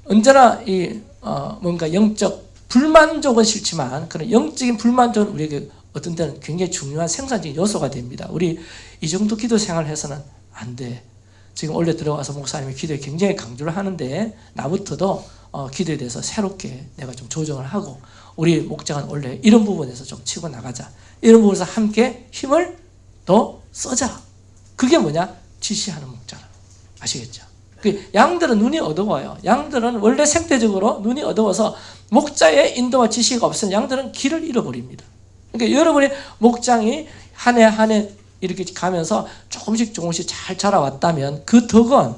언제나 이 어, 뭔가 영적 불만족은 싫지만 그런 영적인 불만족은 우리에게 어떤 때는 굉장히 중요한 생산적인 요소가 됩니다. 우리 이 정도 기도 생활을 해서는 안 돼. 지금 원래 들어와서 목사님이 기도에 굉장히 강조를 하는데 나부터도 어, 기도에 대해서 새롭게 내가 좀 조정을 하고 우리 목장은 원래 이런 부분에서 좀 치고 나가자. 이런 부분에서 함께 힘을 더 써자. 그게 뭐냐? 지시하는 목장. 아시겠죠? 그 양들은 눈이 어두워요. 양들은 원래 생태적으로 눈이 어두워서 목자의 인도와 지시가 없으면 양들은 길을 잃어버립니다. 그러니까 여러분의 목장이 한 해 한 해 이렇게 가면서 조금씩 조금씩 잘 자라왔다면 그 덕은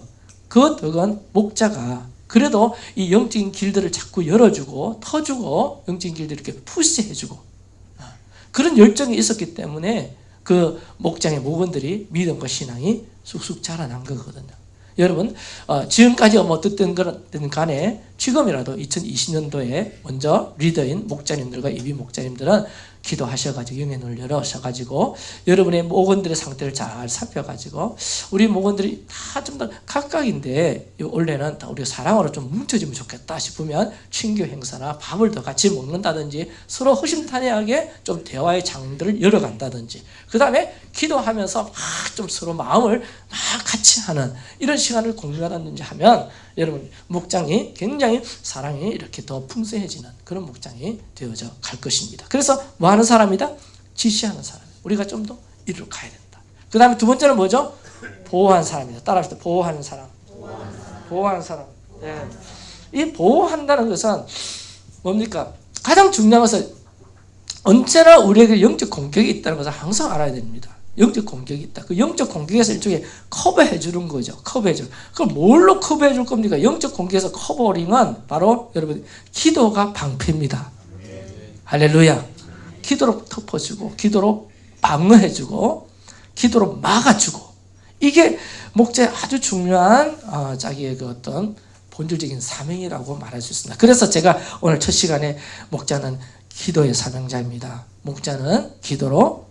그 덕은 목자가 그래도 이 영적인 길들을 자꾸 열어주고 터주고 영적인 길들을 이렇게 푸시해주고 그런 열정이 있었기 때문에 그 목장의 목원들이 믿음과 신앙이 쑥쑥 자라난 거거든요. 여러분 어, 지금까지 뭐 어떻든 간에 지금이라도 2020년도에 먼저 리더인 목자님들과 예비 목자님들은 기도하셔가지고 영의 눈을 열어셔가지고 여러분의 목원들의 상태를 잘 살펴가지고 우리 목원들이 다 좀 더 각각인데 요 원래는 다 우리가 사랑으로 좀 뭉쳐지면 좋겠다 싶으면 친교 행사나 밥을 더 같이 먹는다든지 서로 허심탄회하게 좀 대화의 장들을 열어간다든지 그 다음에 기도하면서 막 좀 서로 마음을 막 같이 하는 이런 시간을 공유하다든지 하면 여러분 목장이 굉장히 사랑이 이렇게 더 풍성해지는 그런 목장이 되어져 갈 것입니다. 그래서 뭐 하는 사람이다? 지시하는 사람. 우리가 좀 더 이리로 가야 된다. 그 다음에 두 번째는 뭐죠? 보호하는 사람이다. 따라합시다. 보호하는 사람. 보호하는 사람. 네. 이 보호한다는 것은 뭡니까? 가장 중요한 것은 언제나 우리에게 영적 공격이 있다는 것을 항상 알아야 됩니다. 영적 공격이 있다. 그 영적 공격에서 일종의 커버해 주는 거죠. 커버해 주. 그럼 뭘로 커버해 줄 겁니까? 영적 공격에서 커버링은 바로 여러분 기도가 방패입니다. 할렐루야. 기도로 덮어주고 기도로 방어해 주고 기도로 막아주고 이게 목자의 아주 중요한 어, 자기의 그 어떤 본질적인 사명이라고 말할 수 있습니다. 그래서 제가 오늘 첫 시간에 목자는 기도의 사명자입니다. 목자는 기도로 어,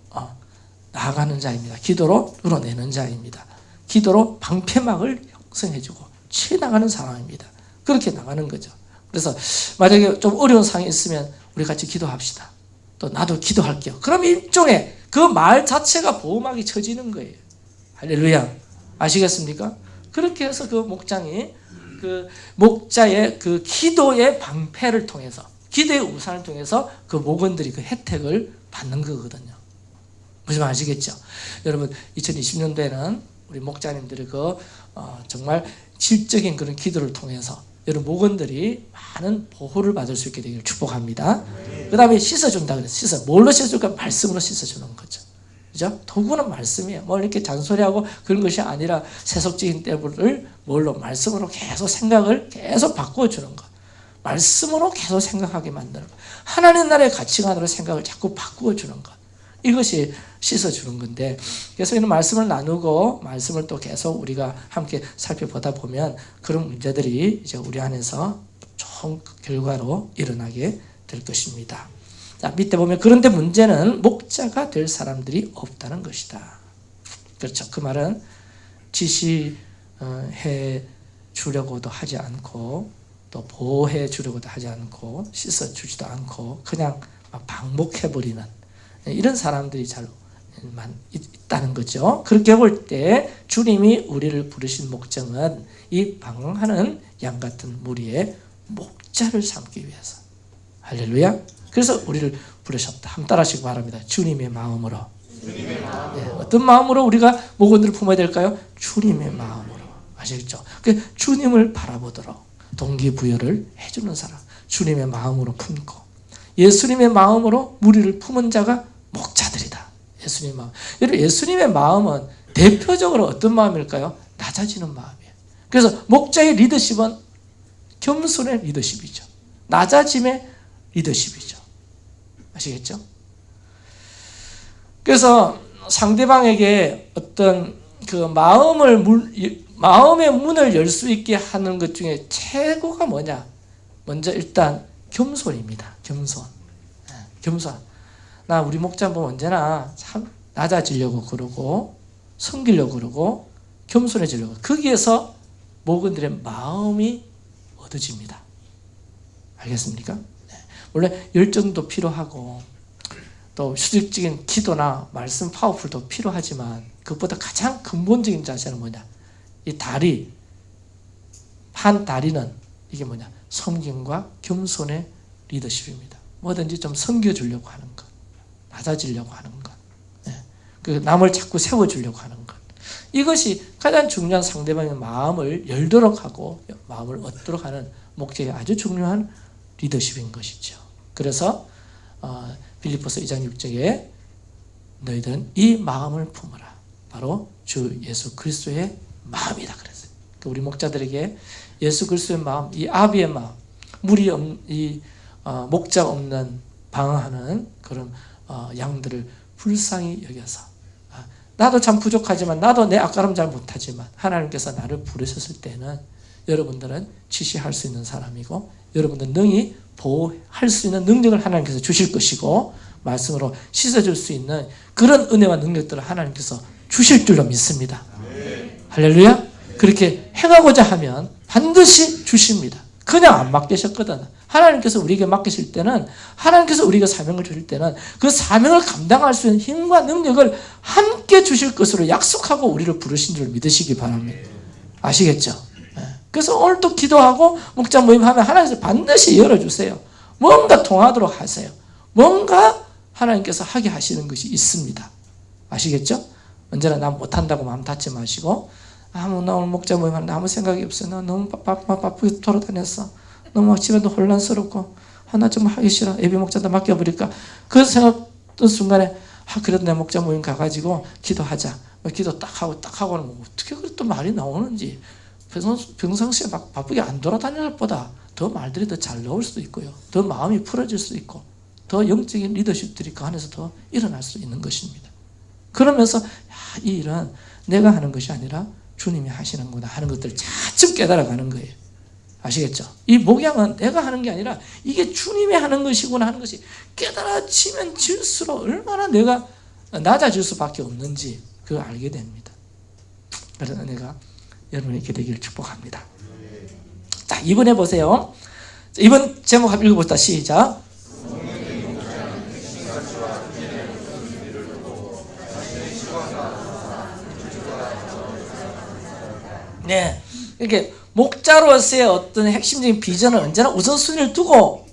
나아가는 자입니다. 기도로 뚫어내는 자입니다. 기도로 방패막을 형성해주고 치나가는 상황입니다. 그렇게 나가는 거죠. 그래서 만약에 좀 어려운 상황이 있으면 우리 같이 기도합시다. 또 나도 기도할게요. 그럼 일종의 그 말 자체가 보호막이 쳐지는 거예요. 할렐루야. 아시겠습니까? 그렇게 해서 그 목장이 그 목자의 그 기도의 방패를 통해서 기도의 우산을 통해서 그 목원들이 그 혜택을 받는 거거든요. 무슨 말 아시겠죠? 여러분 2020년도에는 우리 목자님들의 그 어, 정말 질적인 그런 기도를 통해서 여러분 목원들이 많은 보호를 받을 수 있게 되기를 축복합니다. 그 다음에 씻어준다 그래서 씻어. 뭘로 씻어줄까? 말씀으로 씻어주는 거죠. 그죠? 도구는 말씀이에요. 뭐 이렇게 잔소리하고 그런 것이 아니라 세속적인 때를 뭘로? 말씀으로 계속 생각을 계속 바꿔주는 것. 말씀으로 계속 생각하게 만드는 것. 하나님 나라의 가치관으로 생각을 자꾸 바꾸어 주는 것. 이것이 씻어주는 건데 그래서 이런 말씀을 나누고 말씀을 또 계속 우리가 함께 살펴보다 보면 그런 문제들이 이제 우리 안에서 좋은 결과로 일어나게 될 것입니다. 자 밑에 보면 그런데 문제는 목자가 될 사람들이 없다는 것이다. 그렇죠. 그 말은 지시해 주려고도 하지 않고 또 보호해 주려고도 하지 않고 씻어 주지도 않고 그냥 방목해 버리는 이런 사람들이 잘 있다는 거죠. 그렇게 볼 때 주님이 우리를 부르신 목적은 이 방황하는 양 같은 무리의 목자를 삼기 위해서. 할렐루야. 그래서 우리를 부르셨다. 한번 따라하시기 바랍니다. 주님의 마음으로. 주님의 마음으로. 네, 어떤 마음으로 우리가 목원들을 품어야 될까요? 주님의 마음으로. 아시겠죠? 그 주님을 바라보도록 동기부여를 해주는 사람. 주님의 마음으로 품고 예수님의 마음으로 무리를 품은 자가 목자들이다. 예수님의 마음. 여러분 예수님의 마음은 대표적으로 어떤 마음일까요? 낮아지는 마음이에요. 그래서 목자의 리더십은 겸손의 리더십이죠. 낮아짐의 리더십이죠. 아시겠죠? 그래서 상대방에게 어떤 그 마음을 물, 마음의 문을 열 수 있게 하는 것 중에 최고가 뭐냐? 먼저 일단 겸손입니다. 겸손. 네, 겸손. 나 우리 목자분 언제나 참 낮아지려고 그러고 섬기려고 그러고 겸손해지려고 거기에서 목원들의 마음이 얻어집니다. 알겠습니까? 네. 원래 열정도 필요하고 또 수직적인 기도나 말씀 파워풀도 필요하지만 그것보다 가장 근본적인 자세는 뭐냐? 이 다리 한 다리는 이게 뭐냐? 섬김과 겸손의 리더십입니다. 뭐든지 좀 섬겨주려고 하는 것. 낮아지려고 하는 것. 네. 그 남을 자꾸 세워주려고 하는 것. 이것이 가장 중요한 상대방의 마음을 열도록 하고 마음을 얻도록 하는 목적이 아주 중요한 리더십인 것이죠. 그래서 어, 빌리포스 2장 6절에 너희들은 이 마음을 품어라. 바로 주 예수 그리스도의 마음이다. 그랬어요. 그러니까 우리 목자들에게 예수 그리스도의 마음, 이 아비의 마음, 물이 없, 이 어, 목자 없는 방황하는 그런 어, 양들을 불쌍히 여겨서 아, 나도 참 부족하지만 나도 내 앞가름 잘 못하지만 하나님께서 나를 부르셨을 때는 여러분들은 지시할 수 있는 사람이고 여러분들 능히 보호할 수 있는 능력을 하나님께서 주실 것이고 말씀으로 씻어줄 수 있는 그런 은혜와 능력들을 하나님께서 주실 줄로 믿습니다. 할렐루야. 그렇게 행하고자 하면 반드시 주십니다. 그냥 안 맡기셨거든. 하나님께서 우리에게 맡기실 때는 하나님께서 우리에게 사명을 주실 때는 그 사명을 감당할 수 있는 힘과 능력을 함께 주실 것으로 약속하고 우리를 부르신 줄 믿으시기 바랍니다. 아시겠죠? 예. 그래서 오늘 또 기도하고 목장 모임하면 하나님께서 반드시 열어주세요. 뭔가 통하도록 하세요. 뭔가 하나님께서 하게 하시는 것이 있습니다. 아시겠죠? 언제나 나 못한다고 마음 닫지 마시고 아무 나 오늘 목자 모임 하는데 아무 생각이 없어. 나 너무 바, 바, 바쁘게 돌아다녔어. 너무 집에도 혼란스럽고 하나 좀 하기 싫어. 예비 목자한테 맡겨버릴까. 그 생각던 순간에 아 그래도 내 목자 모임 가가지고 기도하자. 기도 딱 하고 딱 하고는 뭐 어떻게 그래 또 말이 나오는지 평상- 평상시에 막 바쁘게 안 돌아다니는 것보다 더 말들이 더 잘 나올 수도 있고요. 더 마음이 풀어질 수 있고 더 영적인 리더십들이 그 안에서 더 일어날 수 있는 것입니다. 그러면서 야, 이 일은 내가 하는 것이 아니라 주님이 하시는구나 하는 것들을 차츰 깨달아가는 거예요. 아시겠죠? 이 목양은 내가 하는 게 아니라 이게 주님이 하는 것이구나 하는 것이 깨달아지면 질수록 얼마나 내가 낮아질 수밖에 없는지 그걸 알게 됩니다. 그래서 내가 여러분에게 되기를 축복합니다. 자, 이번에 보세요. 자, 이번 제목 한번 읽어봅시다. 시작. 네. 이렇게 목자로서의 어떤 핵심적인 비전을 언제나 우선순위를 두고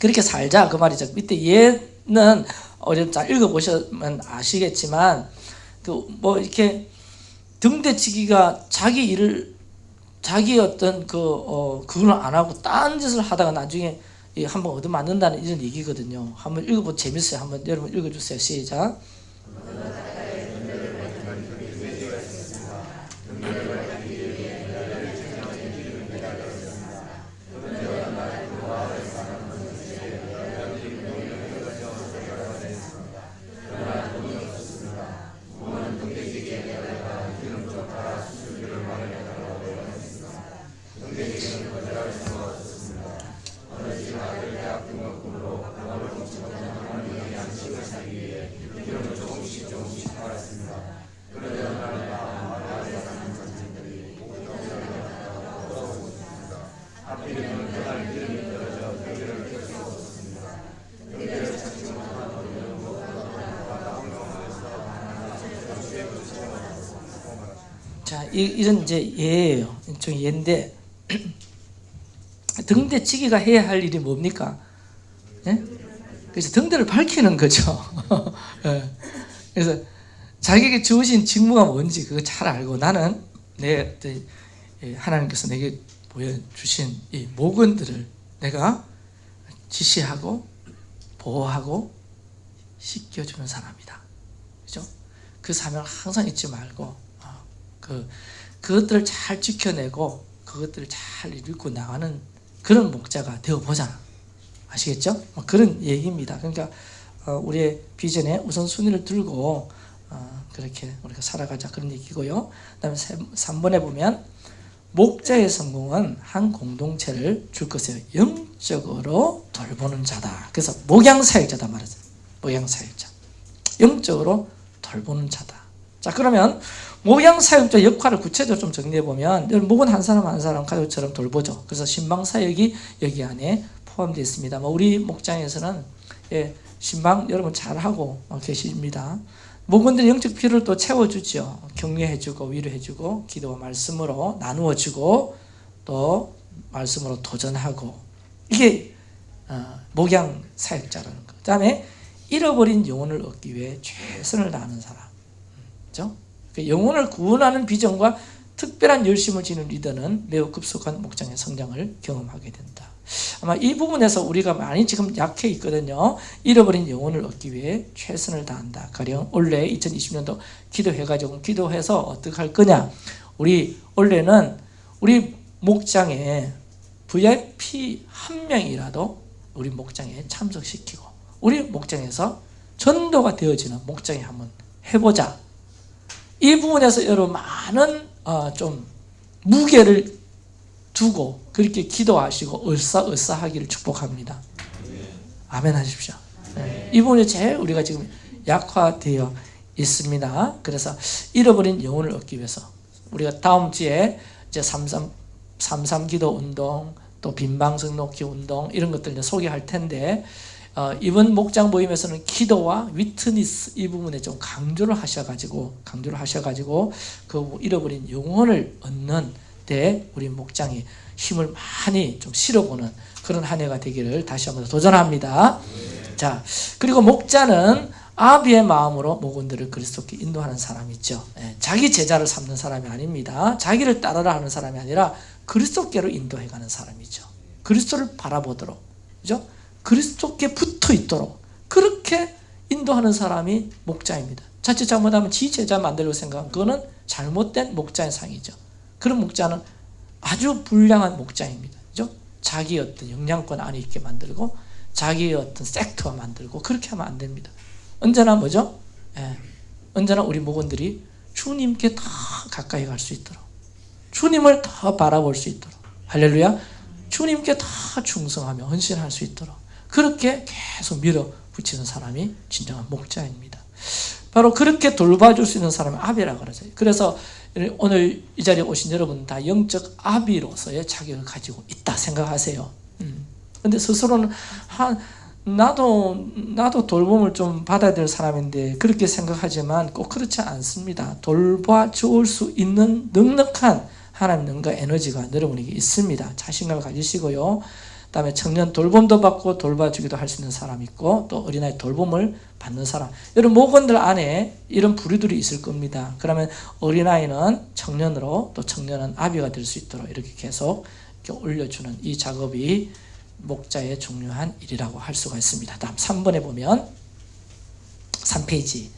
그렇게 살자 그 말이죠. 밑에 얘는 어제 잘 읽어보시면 아시겠지만 그 뭐 이렇게 등대치기가 자기 일을 자기 어떤 그 어, 그걸 안 하고 딴 짓을 하다가 나중에 이 한번 얻어맞는다는 이런 얘기거든요. 한번 읽어보 재밌어요. 한번 여러분 읽어주세요. 시작. 자, 이, 이런 이제 예예요. 저 예인데 등대치기가 해야 할 일이 뭡니까? 예? 그래서 등대를 밝히는 거죠. 예. 그래서 자기에게 주어진 직무가 뭔지 그거 잘 알고 나는 내 하나님께서 내게 보여주신 이 모건들을 내가 지시하고 보호하고 씻겨주는 사람이다. 그죠? 그 사명을 항상 잊지 말고 어, 그 그것들을 잘 지켜내고 그것들을 잘 읽고 나가는 그런 목자가 되어 보자. 아시겠죠? 뭐 그런 얘기입니다. 그러니까 어, 우리의 비전에 우선순위를 들고 어, 그렇게 우리가 살아가자 그런 얘기고요. 그 다음에 3번에 보면 목자의 성공은 한 공동체를 줄 것이에요. 영적으로 돌보는 자다. 그래서 목양사역자다 말하죠. 목양사역자. 영적으로 돌보는 자다. 자 그러면 목양사역자 역할을 구체적으로 좀 정리해보면 목은 한 사람 한 사람 가족처럼 돌보죠. 그래서 신방 사역이 여기 안에 포함되어 있습니다. 뭐 우리 목장에서는 예, 신방 여러분 잘하고 계십니다. 목원들의 영적 필요를 또 채워주죠. 격려해주고 위로해주고 기도와 말씀으로 나누어주고 또 말씀으로 도전하고 이게 어, 목양 사역자라는 거. 그 다음에 잃어버린 영혼을 얻기 위해 최선을 다하는 사람. 그죠? 그 영혼을 구원하는 비전과 특별한 열심을 지는 리더는 매우 급속한 목장의 성장을 경험하게 된다. 아마 이 부분에서 우리가 많이 지금 약해 있거든요. 잃어버린 영혼을 얻기 위해 최선을 다한다. 가령 올해 2020년도 기도해가지고 기도해서 어떻게 할 거냐? 우리 올해는 우리 목장에 VIP 한 명이라도 우리 목장에 참석시키고 우리 목장에서 전도가 되어지는 목장에 한번 해보자. 이 부분에서 여러분 많은 어, 좀 무게를 두고 그렇게 기도하시고 을사을사하기를 축복합니다. 아멘 하십시오. 네. 이 부분이 제일 우리가 지금 약화되어 있습니다. 그래서 잃어버린 영혼을 얻기 위해서 우리가 다음 주에 이제 삼삼 삼삼 기도 운동 또 빈방석 놓기 운동 이런 것들 이제 소개할 텐데 어, 이번 목장 모임에서는 기도와 위트니스 이 부분에 좀 강조를 하셔가지고 강조를 하셔가지고 그 잃어버린 영혼을 얻는 데 우리 목장이 힘을 많이 좀 실어보는 그런 한 해가 되기를 다시 한번 도전합니다. 자 그리고 목자는 아비의 마음으로 목원들을 그리스도께 인도하는 사람이죠. 예, 자기 제자를 삼는 사람이 아닙니다. 자기를 따르라 하는 사람이 아니라 그리스도께로 인도해가는 사람이죠. 그리스도를 바라보도록, 그죠? 그리스도께 붙어 있도록 그렇게 인도하는 사람이 목자입니다. 자칫 잘못하면 지 제자 만들려고 생각하면 그거는 잘못된 목자의 상이죠. 그런 목자는 아주 불량한 목자입니다. 그죠? 자기 어떤 영향권 안에 있게 만들고 자기의 어떤 섹터가 만들고 그렇게 하면 안 됩니다. 언제나 뭐죠? 예, 언제나 우리 목원들이 주님께 더 가까이 갈 수 있도록 주님을 더 바라볼 수 있도록 할렐루야 주님께 더 충성하며 헌신할 수 있도록 그렇게 계속 밀어붙이는 사람이 진정한 목자입니다. 바로 그렇게 돌봐줄 수 있는 사람이 아비라 그러죠. 그래서 오늘 이 자리에 오신 여러분 다 영적 아비로서의 자격을 가지고 있다 생각하세요. 음. 근데 스스로는 한 나도 나도 돌봄을 좀 받아야 될 사람인데 그렇게 생각하지만 꼭 그렇지 않습니다. 돌봐 주올 수 있는 넉넉한 하나님 능과 에너지가 여러분에게 있습니다. 자신감을 가지시고요. 그다음에 청년 돌봄도 받고 돌봐주기도 할 수 있는 사람 있고 또 어린아이 돌봄을 받는 사람 이런 모건들 안에 이런 부류들이 있을 겁니다. 그러면 어린아이는 청년으로 또 청년은 아비가 될 수 있도록 이렇게 계속 이렇게 올려주는 이 작업이 목자의 중요한 일이라고 할 수가 있습니다. 다음 3번에 보면 3페이지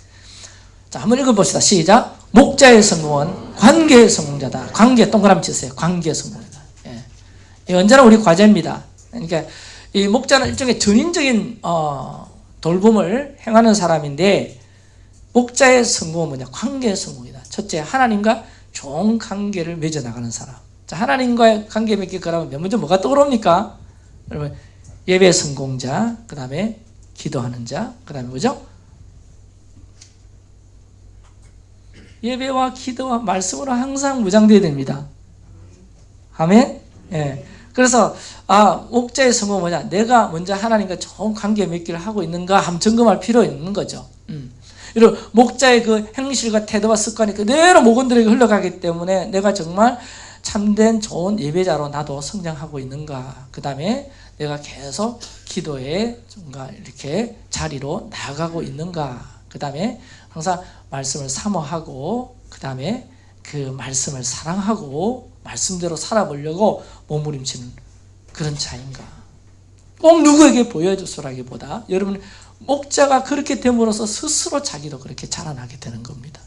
자 한번 읽어봅시다. 시작 목자의 성공은 관계의 성공자다. 관계 동그라미 치세요. 관계의 성공이다. 예. 언제나 우리 과제입니다. 그러니까 이 목자는 일종의 전인적인 어, 돌봄을 행하는 사람인데 목자의 성공은 뭐냐? 관계의 성공이다. 첫째 하나님과 좋은 관계를 맺어 나가는 사람. 자 하나님과의 관계 맺기 그러면 먼저 뭐가 떠오릅니까? 여러분 예배 성공자, 그 다음에 기도하는 자, 그 다음에 뭐죠? 예배와 기도와 말씀으로 항상 무장되어야 됩니다. 아멘? 예. 그래서 아 목자의 성공은 뭐냐? 내가 먼저 하나님과 좋은 관계 맺기를 하고 있는가 함 점검할 필요 있는 거죠. 음. 이런 목자의 그 행실과 태도와 습관이 그대로 목원들에게 흘러가기 때문에 내가 정말 참된 좋은 예배자로 나도 성장하고 있는가. 그 다음에 내가 계속 기도에 뭔가 이렇게 자리로 나아가고 있는가. 그 다음에 항상 말씀을 사모하고 그 다음에 그 말씀을 사랑하고 말씀대로 살아보려고 몸부림치는 그런 자인가. 꼭 누구에게 보여줘서라기보다 여러분 목자가 그렇게 됨으로써 스스로 자기도 그렇게 자라나게 되는 겁니다.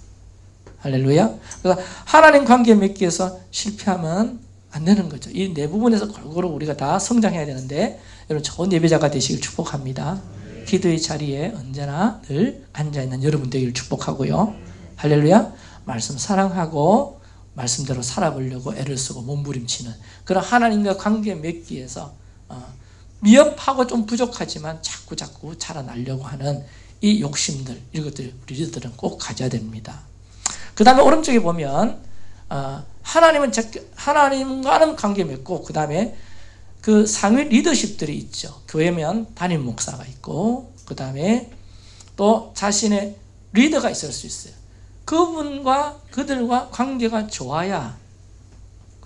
할렐루야. 그래서 하나님 관계 맺기 위해서 실패하면 안 되는 거죠. 이 네 부분에서 골고루 우리가 다 성장해야 되는데 여러분 좋은 예배자가 되시길 축복합니다. 기도의 자리에 언제나 늘 앉아있는 여러분 되기를 축복하고요. 할렐루야. 말씀 사랑하고 말씀대로 살아보려고 애를 쓰고 몸부림치는 그런 하나님과 관계 맺기 위해서 어, 미흡하고 좀 부족하지만 자꾸 자꾸 자라나려고 하는 이 욕심들 이것들 우리들은 꼭 가져야 됩니다. 그 다음에 오른쪽에 보면 어, 하나님은 하나님과는 관계 맺고 그 다음에 그 상위 리더십들이 있죠. 교회면 담임 목사가 있고 그 다음에 또 자신의 리더가 있을 수 있어요. 그분과 그들과 관계가 좋아야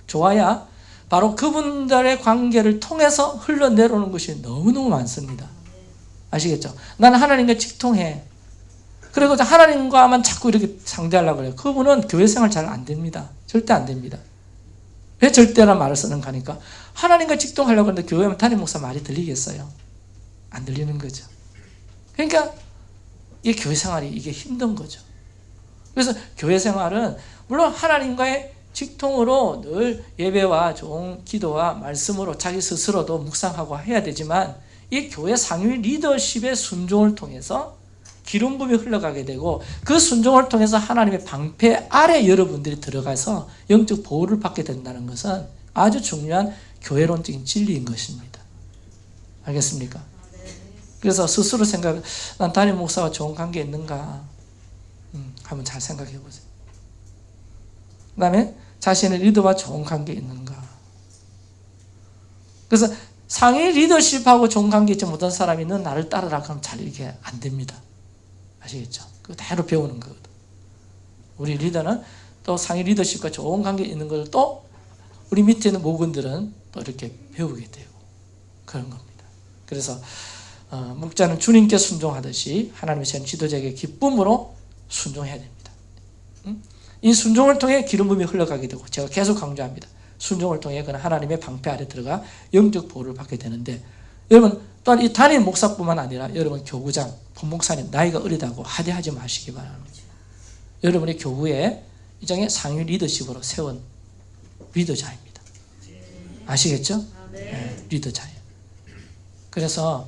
좋아야 바로 그분들의 관계를 통해서 흘러내려오는 것이 너무너무 많습니다. 아시겠죠? 나는 하나님과 직통해. 그리고 하나님과만 자꾸 이렇게 상대하려고 그래요. 그분은 교회 생활 잘 안 됩니다. 절대 안 됩니다. 왜 절대란 말을 쓰는 가니까 하나님과 직통하려고 하는데 교회면 담임 목사 말이 들리겠어요? 안 들리는 거죠. 그러니까 이 교회 생활이 이게 힘든 거죠. 그래서 교회 생활은 물론 하나님과의 직통으로 늘 예배와 좋은 기도와 말씀으로 자기 스스로도 묵상하고 해야 되지만 이 교회 상위 리더십의 순종을 통해서 기름 부음이 흘러가게 되고 그 순종을 통해서 하나님의 방패 아래 여러분들이 들어가서 영적 보호를 받게 된다는 것은 아주 중요한 교회론적인 진리인 것입니다. 알겠습니까? 그래서 스스로 생각, 난 담임 목사와 좋은 관계 있는가? 음, 한번 잘 생각해 보세요. 그 다음에 자신의 리더와 좋은 관계 있는가? 그래서 상위 리더십하고 좋은 관계 있지 못한 사람이 는 나를 따르라 그러면 잘 이게 안 됩니다. 아시겠죠? 그거 대로 배우는 거거든. 우리 리더는 또 상위 리더십과 좋은 관계 있는 걸 또 우리 밑에 있는 목원들은 또 이렇게 배우게 되고 그런 겁니다. 그래서 어, 목자는 주님께 순종하듯이 하나님의 전 지도자에게 기쁨으로 순종해야 됩니다. 음? 이 순종을 통해 기름 부음이 흘러가게 되고 제가 계속 강조합니다. 순종을 통해 그는 하나님의 방패 아래 들어가 영적 보호를 받게 되는데 여러분 또한 이 단임 목사뿐만 아니라 여러분 교구장, 본목사님 나이가 어리다고 하대하지 마시기 바랍니다. 여러분의 교구에 이장의 상위 리더십으로 세운 리더자입니다. 아시겠죠? 네, 리더자예요. 그래서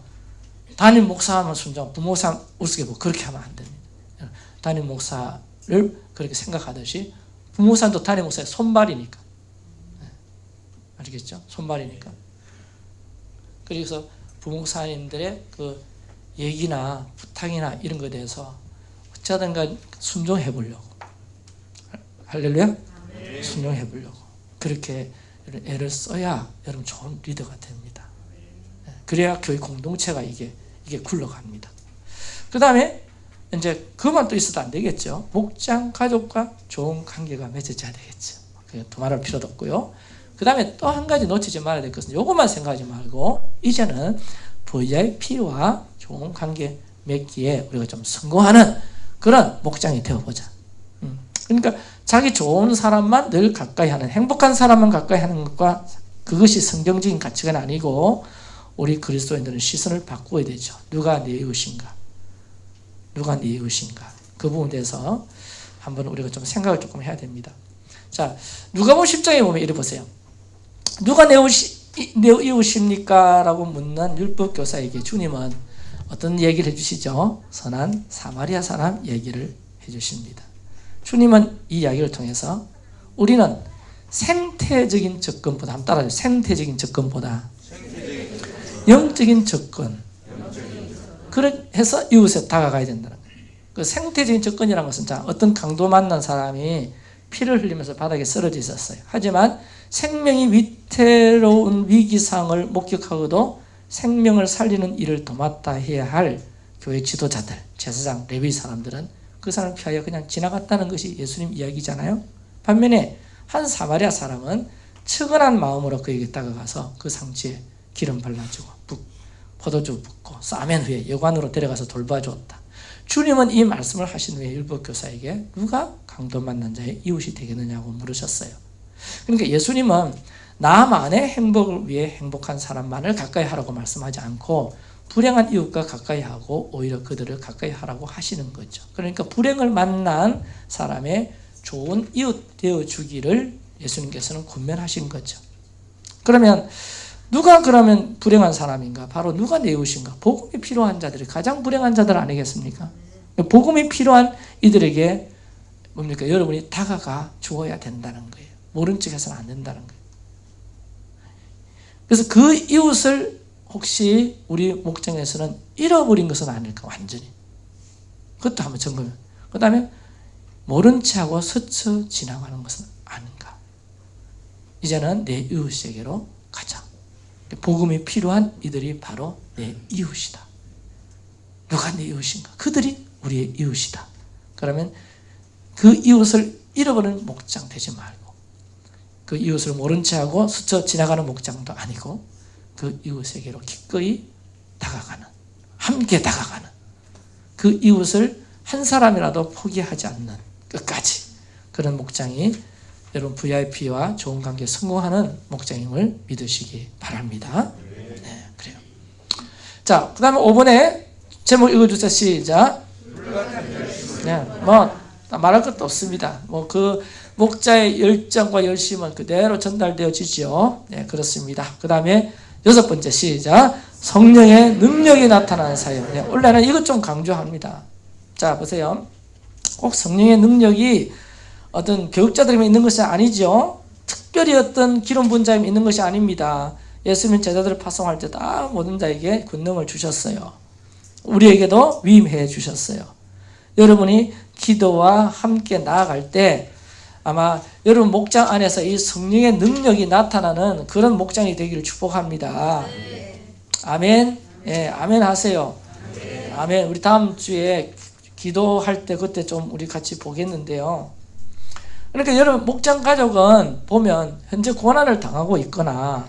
담임 목사하면 순종, 부목사 우스개고 그렇게 하면 안 됩니다. 담임 목사를 그렇게 생각하듯이 부목사도 담임 목사의 손발이니까 네. 알겠죠? 손발이니까 그래서 부목사님들의 그 얘기나 부탁이나 이런 것에 대해서 어쩌든가 순종해 보려고 할렐루야? 순종해 보려고 그렇게 애를 써야 여러분 좋은 리더가 됩니다. 네. 그래야 교회 공동체가 이게 이게 굴러갑니다. 그 다음에 이제 그만 또 있어도 안 되겠죠. 목장 가족과 좋은 관계가 맺어져야 되겠죠. 더 말할 필요도 없고요. 그 다음에 또 한 가지 놓치지 말아야 될 것은 요것만 생각하지 말고 이제는 VIP와 좋은 관계 맺기에 우리가 좀 성공하는 그런 목장이 되어보자. 음. 그러니까 자기 좋은 사람만 늘 가까이 하는 행복한 사람만 가까이 하는 것과 그것이 성경적인 가치가 아니고 우리 그리스도인들은 시선을 바꾸어야 되죠. 누가 내 이웃인가? 누가 내 이웃인가? 그 부분에 대해서 한번 우리가 좀 생각을 조금 해야 됩니다. 자, 누가복음 10장에 보면 이래 보세요. 누가 내, 이웃이, 내 이웃입니까? 라고 묻는 율법 교사에게 주님은 어떤 얘기를 해주시죠? 선한 사마리아 사람 얘기를 해주십니다. 주님은 이 이야기를 통해서 우리는 생태적인 접근보다 한번 따라해요. 생태적인 접근보다 영적인 접근. 그래서 이웃에 다가가야 된다는 거예요. 그 생태적인 접근이라는 것은 자, 어떤 강도 만난 사람이 피를 흘리면서 바닥에 쓰러져 있었어요. 하지만 생명이 위태로운 위기상을 목격하고도 생명을 살리는 일을 도맡아 해야 할 교회 지도자들, 제사장, 레위 사람들은 그 사람을 피하여 그냥 지나갔다는 것이 예수님 이야기잖아요. 반면에 한 사마리아 사람은 측은한 마음으로 그에게 다가가서 그 상처에 기름 발라주고 포도주 붓고 싸맨 후에 여관으로 데려가서 돌봐주었다. 주님은 이 말씀을 하신 후에 율법 교사에게 누가 강도 만난 자의 이웃이 되겠느냐고 물으셨어요. 그러니까 예수님은 나만의 행복을 위해 행복한 사람만을 가까이 하라고 말씀하지 않고 불행한 이웃과 가까이 하고 오히려 그들을 가까이 하라고 하시는 거죠. 그러니까 불행을 만난 사람의 좋은 이웃 되어 주기를 예수님께서는 권면하신 거죠. 그러면 누가 그러면 불행한 사람인가? 바로 누가 내 이웃인가? 복음이 필요한 자들이 가장 불행한 자들 아니겠습니까? 복음이 필요한 이들에게 뭡니까? 여러분이 다가가 주어야 된다는 거예요. 모른 척 해서는 안 된다는 거예요. 그래서 그 이웃을 혹시 우리 목장에서는 잃어버린 것은 아닐까, 완전히. 그것도 한번 점검해. 그 다음에 모른 척하고 스쳐 지나가는 것은 아닌가. 이제는 내 이웃에게로 가자. 복음이 필요한 이들이 바로 내 이웃이다. 누가 내 이웃인가? 그들이 우리의 이웃이다. 그러면 그 이웃을 잃어버리는 목장 되지 말고 그 이웃을 모른 채 하고 스쳐 지나가는 목장도 아니고 그 이웃에게로 기꺼이 다가가는 함께 다가가는 그 이웃을 한 사람이라도 포기하지 않는 끝까지 그런 목장이 여러분 VIP와 좋은 관계 성공하는 목장임을 믿으시기 바랍니다. 네, 그래요. 자, 그 다음에 5번에 제목 읽어주세요. 시작. 네, 뭐 말할 것도 없습니다. 뭐 그 목자의 열정과 열심은 그대로 전달되어지죠. 네, 그렇습니다. 그 다음에 여섯 번째 시작. 성령의 능력이 나타나는 사역. 네, 원래는 이것 좀 강조합니다. 자 보세요. 꼭 성령의 능력이 어떤 교육자들에게 있는 것이 아니죠. 특별히 어떤 기름 분자에 있는 것이 아닙니다. 예수님 제자들을 파송할 때 다 모든 자에게 권능을 주셨어요. 우리에게도 위임해 주셨어요. 여러분이 기도와 함께 나아갈 때 아마 여러분 목장 안에서 이 성령의 능력이 나타나는 그런 목장이 되기를 축복합니다. 아멘. 예, 아멘 하세요. 아멘. 우리 다음 주에 기도할 때 그때 좀 우리 같이 보겠는데요. 그러니까 여러분 목장 가족은 보면 현재 고난을 당하고 있거나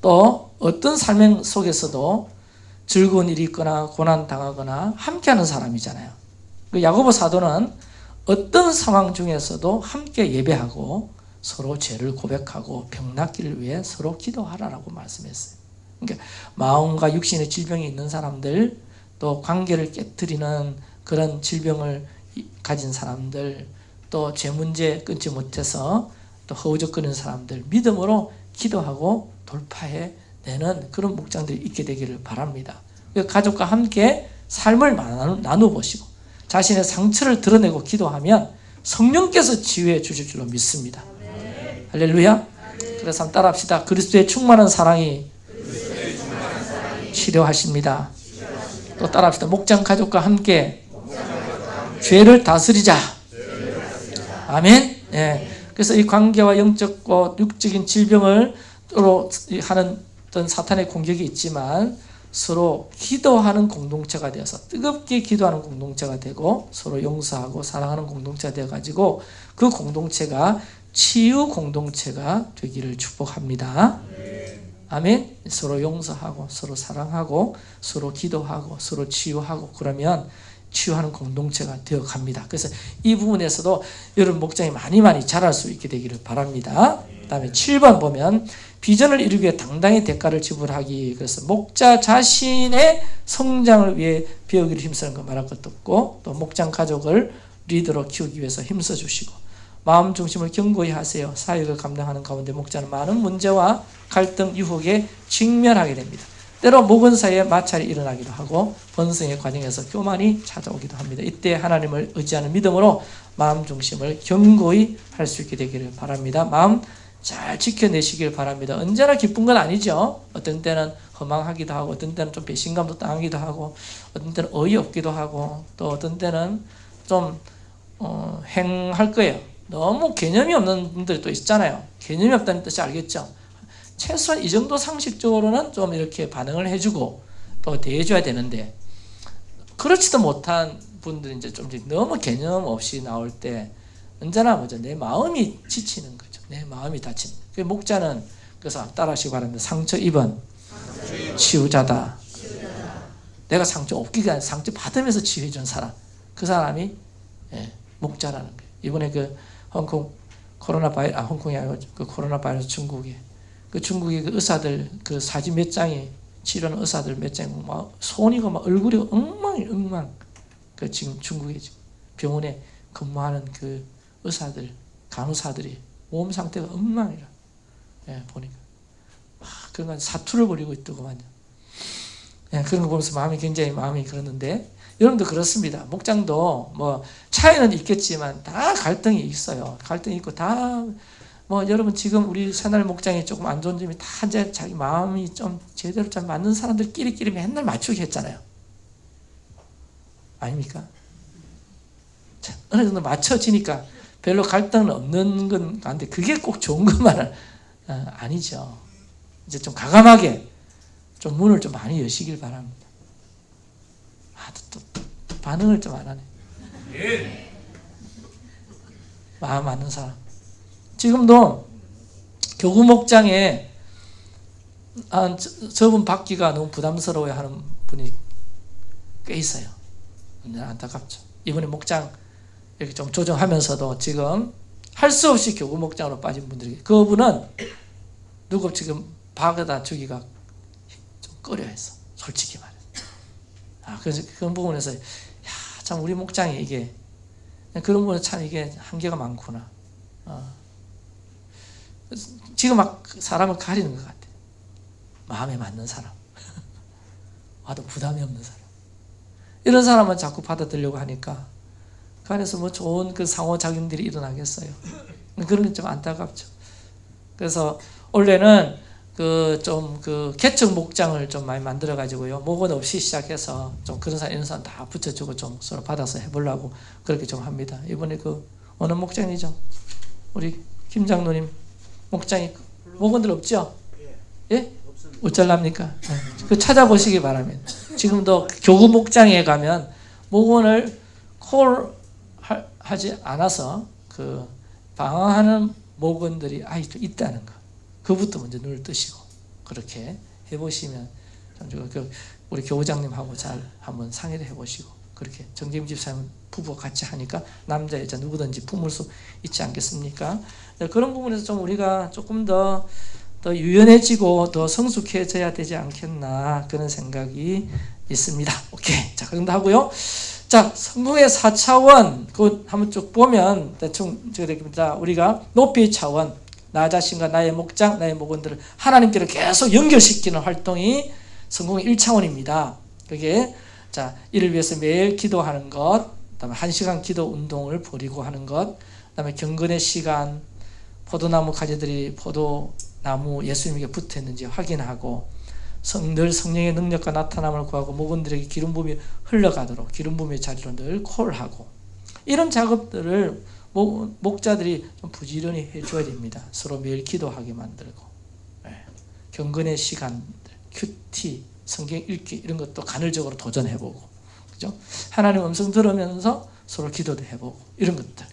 또 어떤 삶 속에서도 즐거운 일이 있거나 고난 당하거나 함께하는 사람이잖아요. 그 야고보 사도는 어떤 상황 중에서도 함께 예배하고 서로 죄를 고백하고 병 낫기를 위해 서로 기도하라라고 말씀했어요. 그러니까 마음과 육신의 질병이 있는 사람들 또 관계를 깨뜨리는 그런 질병을 가진 사람들 또죄 문제 끊지 못해서 또 허우적거리는 사람들 믿음으로 기도하고 돌파해 내는 그런 목장들이 있게 되기를 바랍니다. 가족과 함께 삶을 나누 보시고 자신의 상처를 드러내고 기도하면 성령께서 치유해 주실 줄로 믿습니다. 할렐루야. 그래서 한번 따라합시다. 그리스도의 충만한 사랑이 치료하십니다. 또 따라합시다. 목장 가족과 함께 죄를 다스리자. 아멘. 예. 그래서 이 관계와 영적과 육적인 질병을 하는 어떤 사탄의 공격이 있지만 서로 기도하는 공동체가 되어서 뜨겁게 기도하는 공동체가 되고 서로 용서하고 사랑하는 공동체가 되어 가지고 그 공동체가 치유 공동체가 되기를 축복합니다. 아멘. 서로 용서하고 서로 사랑하고 서로 기도하고 서로 치유하고 그러면 치유하는 공동체가 되어 갑니다. 그래서 이 부분에서도 여러분 목장이 많이 많이 자랄 수 있게 되기를 바랍니다. 그 다음에 7번 보면 비전을 이루기 위해 당당히 대가를 지불하기 그래서 목자 자신의 성장을 위해 배우기를 힘쓰는 거 말할 것도 없고 또 목장 가족을 리더로 키우기 위해서 힘써 주시고 마음 중심을 견고히 하세요. 사역을 감당하는 가운데 목자는 많은 문제와 갈등, 유혹에 직면하게 됩니다. 때로 목은 사이에 마찰이 일어나기도 하고 번성의 과정에서 교만이 찾아오기도 합니다. 이때 하나님을 의지하는 믿음으로 마음 중심을 견고히 할 수 있게 되기를 바랍니다. 마음 잘 지켜내시길 바랍니다. 언제나 기쁜 건 아니죠. 어떤 때는 허망하기도 하고 어떤 때는 좀 배신감도 당하기도 하고 어떤 때는 어이없기도 하고 또 어떤 때는 좀 어, 행할 거예요. 너무 개념이 없는 분들이 또 있잖아요. 개념이 없다는 뜻이 알겠죠? 최소한 이 정도 상식적으로는 좀 이렇게 반응을 해주고 또 대해줘야 되는데 그렇지도 못한 분들이 이제 좀 너무 개념 없이 나올 때 언제나 뭐죠? 내 마음이 지치는 거죠. 내 마음이 다치는. 그 목자는 그래서 따라하시기 바랍니다. 상처 입은 치유자다. 내가 상처 없기가 아니라 상처 받으면서 치유해 준 사람. 그 사람이 예, 목자라는 거예요. 이번에 그 홍콩 코로나 바이 아 홍콩이 아니고 그 코로나 바이러스 중국에 그 중국의 그 의사들 그 사진 몇 장이 치료하는 의사들 몇 장이 막 손이고 막 얼굴이 엉망이 엉망. 그 지금 지금 병원에 근무하는 그 의사들 간호사들이 몸 상태가 엉망이라. 예, 보니까 막 그런 건 사투를 벌이고 있더구만요. 예, 그런 거 보면서 마음이 굉장히 마음이 그러는데 여러분도 그렇습니다. 목장도 뭐 차이는 있겠지만 다 갈등이 있어요. 갈등이 있고 다 뭐 여러분 지금 우리 새날 목장이 조금 안 좋은 점이 다 이제 자기 마음이 좀 제대로 잘 맞는 사람들끼리끼리 맨날 맞추기 했잖아요. 아닙니까? 자, 어느 정도 맞춰지니까 별로 갈등은 없는 건 같은데 그게 꼭 좋은 것만은 어, 아니죠. 이제 좀 가감하게 좀 문을 좀 많이 여시길 바랍니다. 아, 또, 또 반응을 좀 안 하네. 마음 맞는 사람. 지금도 교구 목장에 아, 저, 저분 받기가 너무 부담스러워하는 분이 꽤 있어요. 안타깝죠. 이번에 목장 이렇게 좀 조정하면서도 지금 할 수 없이 교구 목장으로 빠진 분들이 그분은 누구 지금 박에다 주기가 좀 꺼려해서 솔직히 말해서 아 그런 부분에서 야 참 우리 목장이 이게 그런 부분에 참 이게 한계가 많구나 어. 지금 막 사람을 가리는 것 같아 마음에 맞는 사람 와도 부담이 없는 사람 이런 사람은 자꾸 받아들려고 하니까 그 안에서 뭐 좋은 그 상호작용들이 일어나겠어요. 그런 게 좀 안타깝죠. 그래서 원래는 그 좀그 개척 목장을 좀 많이 만들어 가지고요 목원 없이 시작해서 좀 그런 사람 이런 사람 다 붙여주고 좀 서로 받아서 해보려고 그렇게 좀 합니다. 이번에 그 어느 목장이죠? 우리 김 장로님 목장이 목원들 없죠? 예? 어쩔랍니까? 네. 그 찾아보시기 바랍니다. 지금도 교구 목장에 가면 목원을 콜 하- 하지 않아서 그 방황하는 목원들이 아직도 있다는 거. 그부터 먼저 눈을 뜨시고 그렇게 해보시면 우리 교우장님하고 잘 한번 상의를 해보시고 그렇게 정재임 집사님 부부가 같이 하니까 남자 여자 누구든지 품을 수 있지 않겠습니까? 네, 그런 부분에서 좀 우리가 조금 더 더 유연해지고 더 성숙해져야 되지 않겠나 그런 생각이 있습니다. 오케이 자 그런다 하고요. 자 성공의 4차원 그 한번 쭉 보면 대충 저됩니다 우리가 높이 차원 나 자신과 나의 목장 나의 목원들을 하나님께로 계속 연결시키는 활동이 성공의 1차원입니다. 그게 자 이를 위해서 매일 기도하는 것, 그다음에 한 시간 기도 운동을 벌이고 하는 것, 그다음에 경건의 시간, 포도나무 가지들이 포도나무 예수님에게 붙어 있는지 확인하고 성, 늘 성령의 능력과 나타남을 구하고 목원들에게 기름 부음이 흘러가도록 기름 부음의 자리로 늘 콜하고 이런 작업들을 목, 목자들이 좀 부지런히 해줘야 됩니다. 서로 매일 기도하게 만들고 예. 경건의 시간들, 큐티, 성경 읽기 이런 것도 간헐적으로 도전해보고 그죠? 하나님 음성 들으면서 서로 기도도 해보고 이런 것들.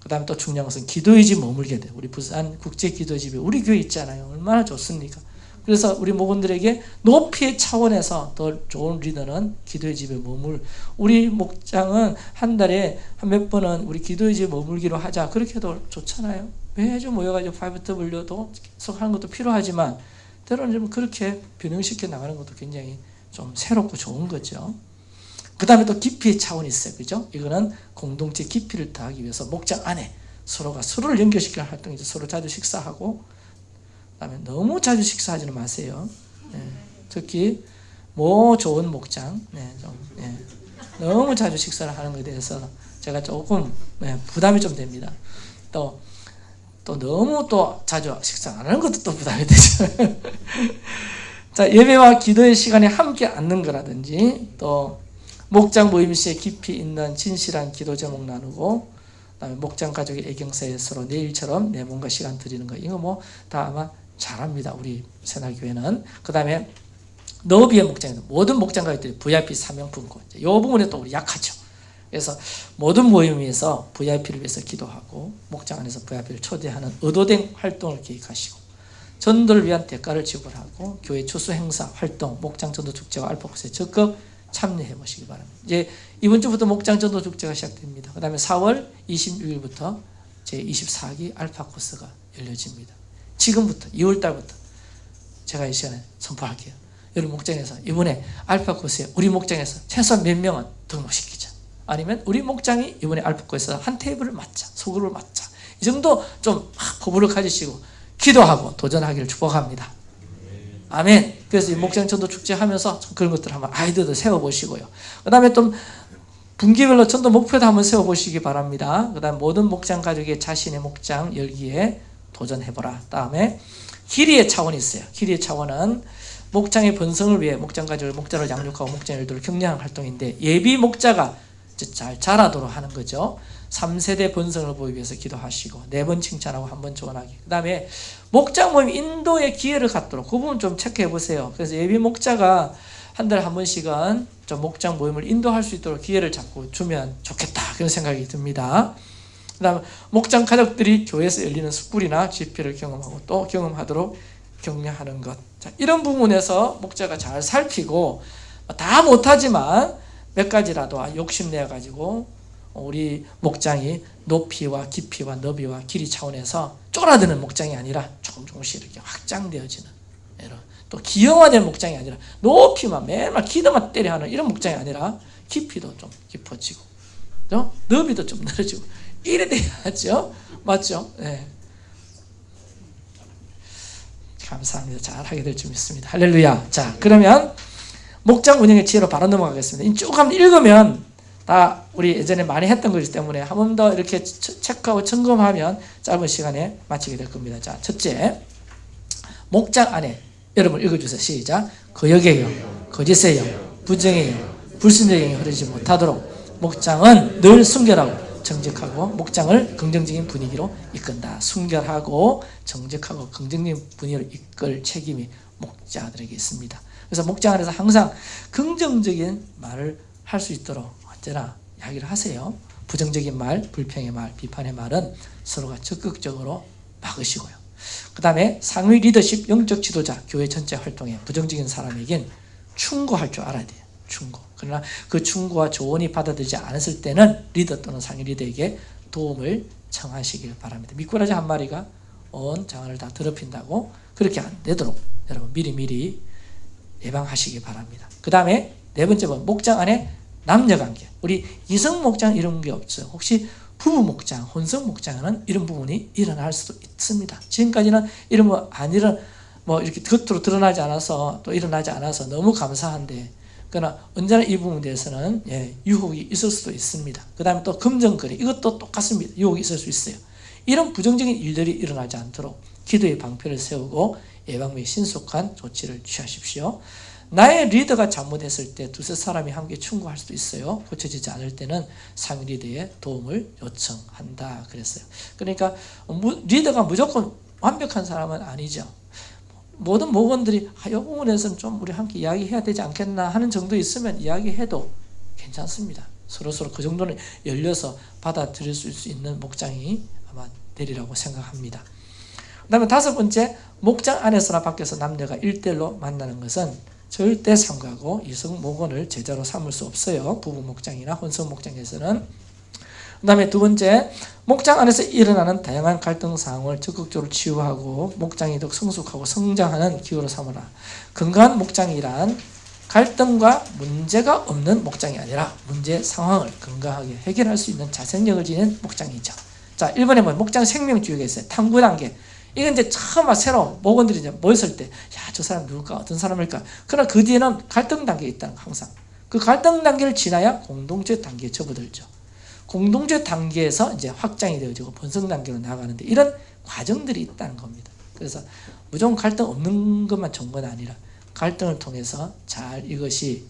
그 다음에 또 중요한 것은 기도의 집 머물게 돼. 우리 부산 국제 기도의 집에 우리 교회 있잖아요. 얼마나 좋습니까? 그래서 우리 목원들에게 높이의 차원에서 더 좋은 리더는 기도의 집에 머물. 우리 목장은 한 달에 한 몇 번은 우리 기도의 집에 머물기로 하자. 그렇게 해도 좋잖아요. 매주 모여가지고 5W도 계속 하는 것도 필요하지만 때로는 좀 그렇게 변형시켜 나가는 것도 굉장히 좀 새롭고 좋은 거죠. 그 다음에 또 깊이의 차원이 있어요. 그죠? 이거는 공동체 깊이를 더하기 위해서 목장 안에 서로가 서로를 연결시키는 활동이죠. 서로 자주 식사하고 그 다음에 너무 자주 식사하지는 마세요. 예, 특히 뭐 좋은 목장, 네, 좀, 예, 너무 자주 식사를 하는 것에 대해서 제가 조금 예, 부담이 좀 됩니다. 또, 또 너무 또 자주 식사 안 하는 것도 또 부담이 되죠. 자, 예배와 기도의 시간에 함께 앉는 거라든지 또 목장 모임 시에 깊이 있는 진실한 기도 제목 나누고 그다음에 목장 가족의 애경사에 서로 내일처럼 내 몸과 시간 드리는 거 이거 뭐 다 아마 잘합니다. 우리 새날교회는 그 다음에 너비의 목장에서 모든 목장 가족들이 VIP 사명품권 이 부분에 또 우리 약하죠. 그래서 모든 모임에서 VIP를 위해서 기도하고 목장 안에서 VIP를 초대하는 의도된 활동을 계획하시고 전도를 위한 대가를 지불하고 교회 추수 행사 활동 목장 전도 축제와 알파코스에 적극 참여해 보시기 바랍니다. 이제 이번 주부터 목장 전도 축제가 시작됩니다. 그 다음에 4월 26일부터 제 24기 알파 코스가 열려집니다. 지금부터 2월 달부터 제가 이 시간에 선포할게요. 여러분 목장에서 이번에 알파 코스에 우리 목장에서 최소한 몇 명은 등록시키자. 아니면 우리 목장이 이번에 알파 코스에서 한 테이블을 맞자. 소그룹을 맞자. 이 정도 좀 포부를 가지시고 기도하고 도전하기를 축복합니다. 아멘. 그래서 이 목장 전도 축제 하면서 그런 것들 한번 아이들도 세워보시고요. 그 다음에 좀 분기별로 전도 목표도 한번 세워보시기 바랍니다. 그 다음 모든 목장 가족의 자신의 목장 열기에 도전해보라. 다음에 길이의 차원이 있어요. 길이의 차원은 목장의 번성을 위해 목장 가족을 목자를 양육하고 목장 일들을 격려하는 활동인데 예비 목자가 잘 자라도록 하는 거죠. 3세대 번성을 보기 위해서 기도하시고 네 번 칭찬하고 한 번 조언하기. 그 다음에 목장 모임 인도의 기회를 갖도록 그 부분 좀 체크해 보세요. 그래서 예비 목자가 한 달에 한 번씩은 좀 목장 모임을 인도할 수 있도록 기회를 자꾸 주면 좋겠다 그런 생각이 듭니다. 그 다음 목장 가족들이 교회에서 열리는 숯불이나 집회를 경험하고 또 경험하도록 격려하는 것. 자, 이런 부분에서 목자가 잘 살피고 다 못하지만 몇 가지라도 욕심내 가지고 우리 목장이 높이와 깊이와 너비와 길이 차원에서 쫄아드는 목장이 아니라 조금 조금씩 이렇게 확장되어지는 이런 또 기형화된 목장이 아니라 높이만 매일만 기도만 때려 하는 이런 목장이 아니라 깊이도 좀 깊어지고 또 너비도 좀 늘어지고 이래 돼야죠 맞죠? 네. 감사합니다 잘 하게 될 줄 믿습니다 할렐루야 자 그러면 목장 운영의 지혜로 바로 넘어가겠습니다. 이쭉 한번 읽으면 다 우리 예전에 많이 했던 거기 때문에 한 번 더 이렇게 체- 체크하고 점검하면 짧은 시간에 마치게 될 겁니다. 자, 첫째. 목장 안에 여러분 읽어주세요. 시작. 거역이에요. 거짓이에요. 부정이에요. 불순의 영이 흐르지 못하도록 목장은 늘 순결하고 정직하고 목장을 긍정적인 분위기로 이끈다. 순결하고 정직하고 긍정적인 분위기로 이끌 책임이 목자들에게 있습니다. 그래서 목장 안에서 항상 긍정적인 말을 할 수 있도록 언제나 이야기를 하세요. 부정적인 말, 불평의 말, 비판의 말은 서로가 적극적으로 막으시고요. 그 다음에 상위 리더십 영적 지도자 교회 전체 활동에 부정적인 사람에겐 충고할 줄 알아야 돼요. 충고. 그러나 그 충고와 조언이 받아들이지 않았을 때는 리더 또는 상위 리더에게 도움을 청하시길 바랍니다. 미꾸라지 한 마리가 온 장을 다 더럽힌다고 그렇게 안 되도록 여러분 미리미리 예방하시기 바랍니다. 그 다음에 네 번째 번 목장 안에 남녀 관계. 우리 이성 목장 이런 게 없어요. 혹시 부부 목장, 혼성 목장에는 이런 부분이 일어날 수도 있습니다. 지금까지는 이런 뭐안 일어 뭐 이렇게 겉으로 드러나지 않아서 또 일어나지 않아서 너무 감사한데 그러나 언제나 이 부분에 대해서는 예, 유혹이 있을 수도 있습니다. 그 다음에 또 금전거래 이것도 똑같습니다. 유혹이 있을 수 있어요. 이런 부정적인 일들이 일어나지 않도록 기도의 방패를 세우고 예방 및 신속한 조치를 취하십시오. 나의 리더가 잘못했을 때 두세 사람이 함께 충고할 수도 있어요. 고쳐지지 않을 때는 상위 리더의 도움을 요청한다 그랬어요. 그러니까 무- 리더가 무조건 완벽한 사람은 아니죠. 모든 목원들이 아, 이 부분에서는 좀 우리 함께 이야기해야 되지 않겠나 하는 정도 있으면 이야기해도 괜찮습니다. 서로서로 그 정도는 열려서 받아들일 수 있는 목장이 아마 되리라고 생각합니다. 그 다음에 다섯 번째 목장 안에서나 밖에서 남녀가 일대일로 만나는 것은 절대 상가고 이성 목원을 제자로 삼을 수 없어요. 부부 목장이나 혼성 목장에서는 그 다음에 두 번째 목장 안에서 일어나는 다양한 갈등 상황을 적극적으로 치유하고 목장이 더 성숙하고 성장하는 기회로 삼으라. 건강한 목장이란 갈등과 문제가 없는 목장이 아니라 문제 상황을 건강하게 해결할 수 있는 자생력을 지닌 목장이죠. 자, 1번에 보면 목장 생명주의가 있어요. 탐구 단계. 이건 이제 처음 막 새로 목원들이 이제 모였을 때, 야, 저 사람 누굴까? 어떤 사람일까? 그러나 그 뒤에는 갈등 단계가 있다는 거, 항상. 그 갈등 단계를 지나야 공동체 단계에 접어들죠. 공동체 단계에서 이제 확장이 되어지고 번성 단계로 나가는데 이런 과정들이 있다는 겁니다. 그래서 무조건 갈등 없는 것만 좋은 건 아니라 갈등을 통해서 잘 이것이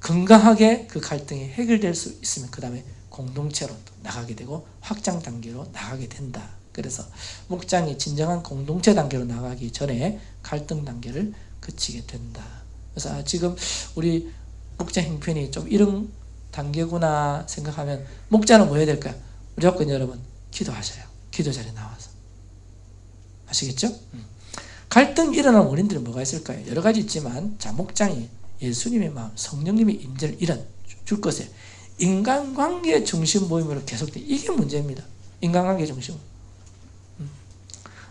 건강하게 그 갈등이 해결될 수 있으면 그 다음에 공동체로 또 나가게 되고 확장 단계로 나가게 된다. 그래서 목장이 진정한 공동체 단계로 나가기 전에 갈등 단계를 거치게 된다. 그래서 아, 지금 우리 목장 형편이 좀 이런 단계구나 생각하면 목자는 뭐 해야 될까요? 무조건 여러분 기도하셔요. 기도 자리에 나와서. 아시겠죠? 음. 갈등 일어나는 원인들이 뭐가 있을까요? 여러 가지 있지만 자 목장이 예수님의 마음, 성령님의 임재를 이런 줄 것에 인간관계 중심 모임으로 계속돼 이게 문제입니다. 인간관계 중심.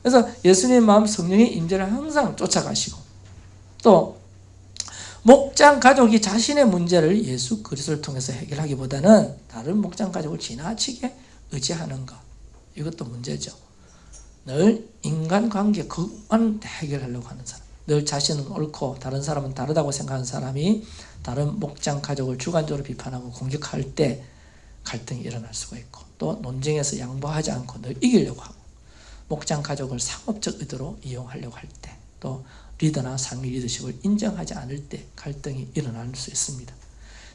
음. 그래서 예수님의 마음, 성령의 임재를 항상 쫓아가시고 또 목장 가족이 자신의 문제를 예수 그리스도를 통해서 해결하기보다는 다른 목장 가족을 지나치게 의지하는 것 이것도 문제죠. 늘 인간관계 그것만 해결하려고 하는 사람 늘 자신은 옳고 다른 사람은 다르다고 생각하는 사람이 다른 목장 가족을 주관적으로 비판하고 공격할 때 갈등이 일어날 수가 있고 또 논쟁에서 양보하지 않고 늘 이기려고 하고 목장 가족을 상업적 의도로 이용하려고 할 때 또 리더나 상위 리더십을 인정하지 않을 때 갈등이 일어날 수 있습니다.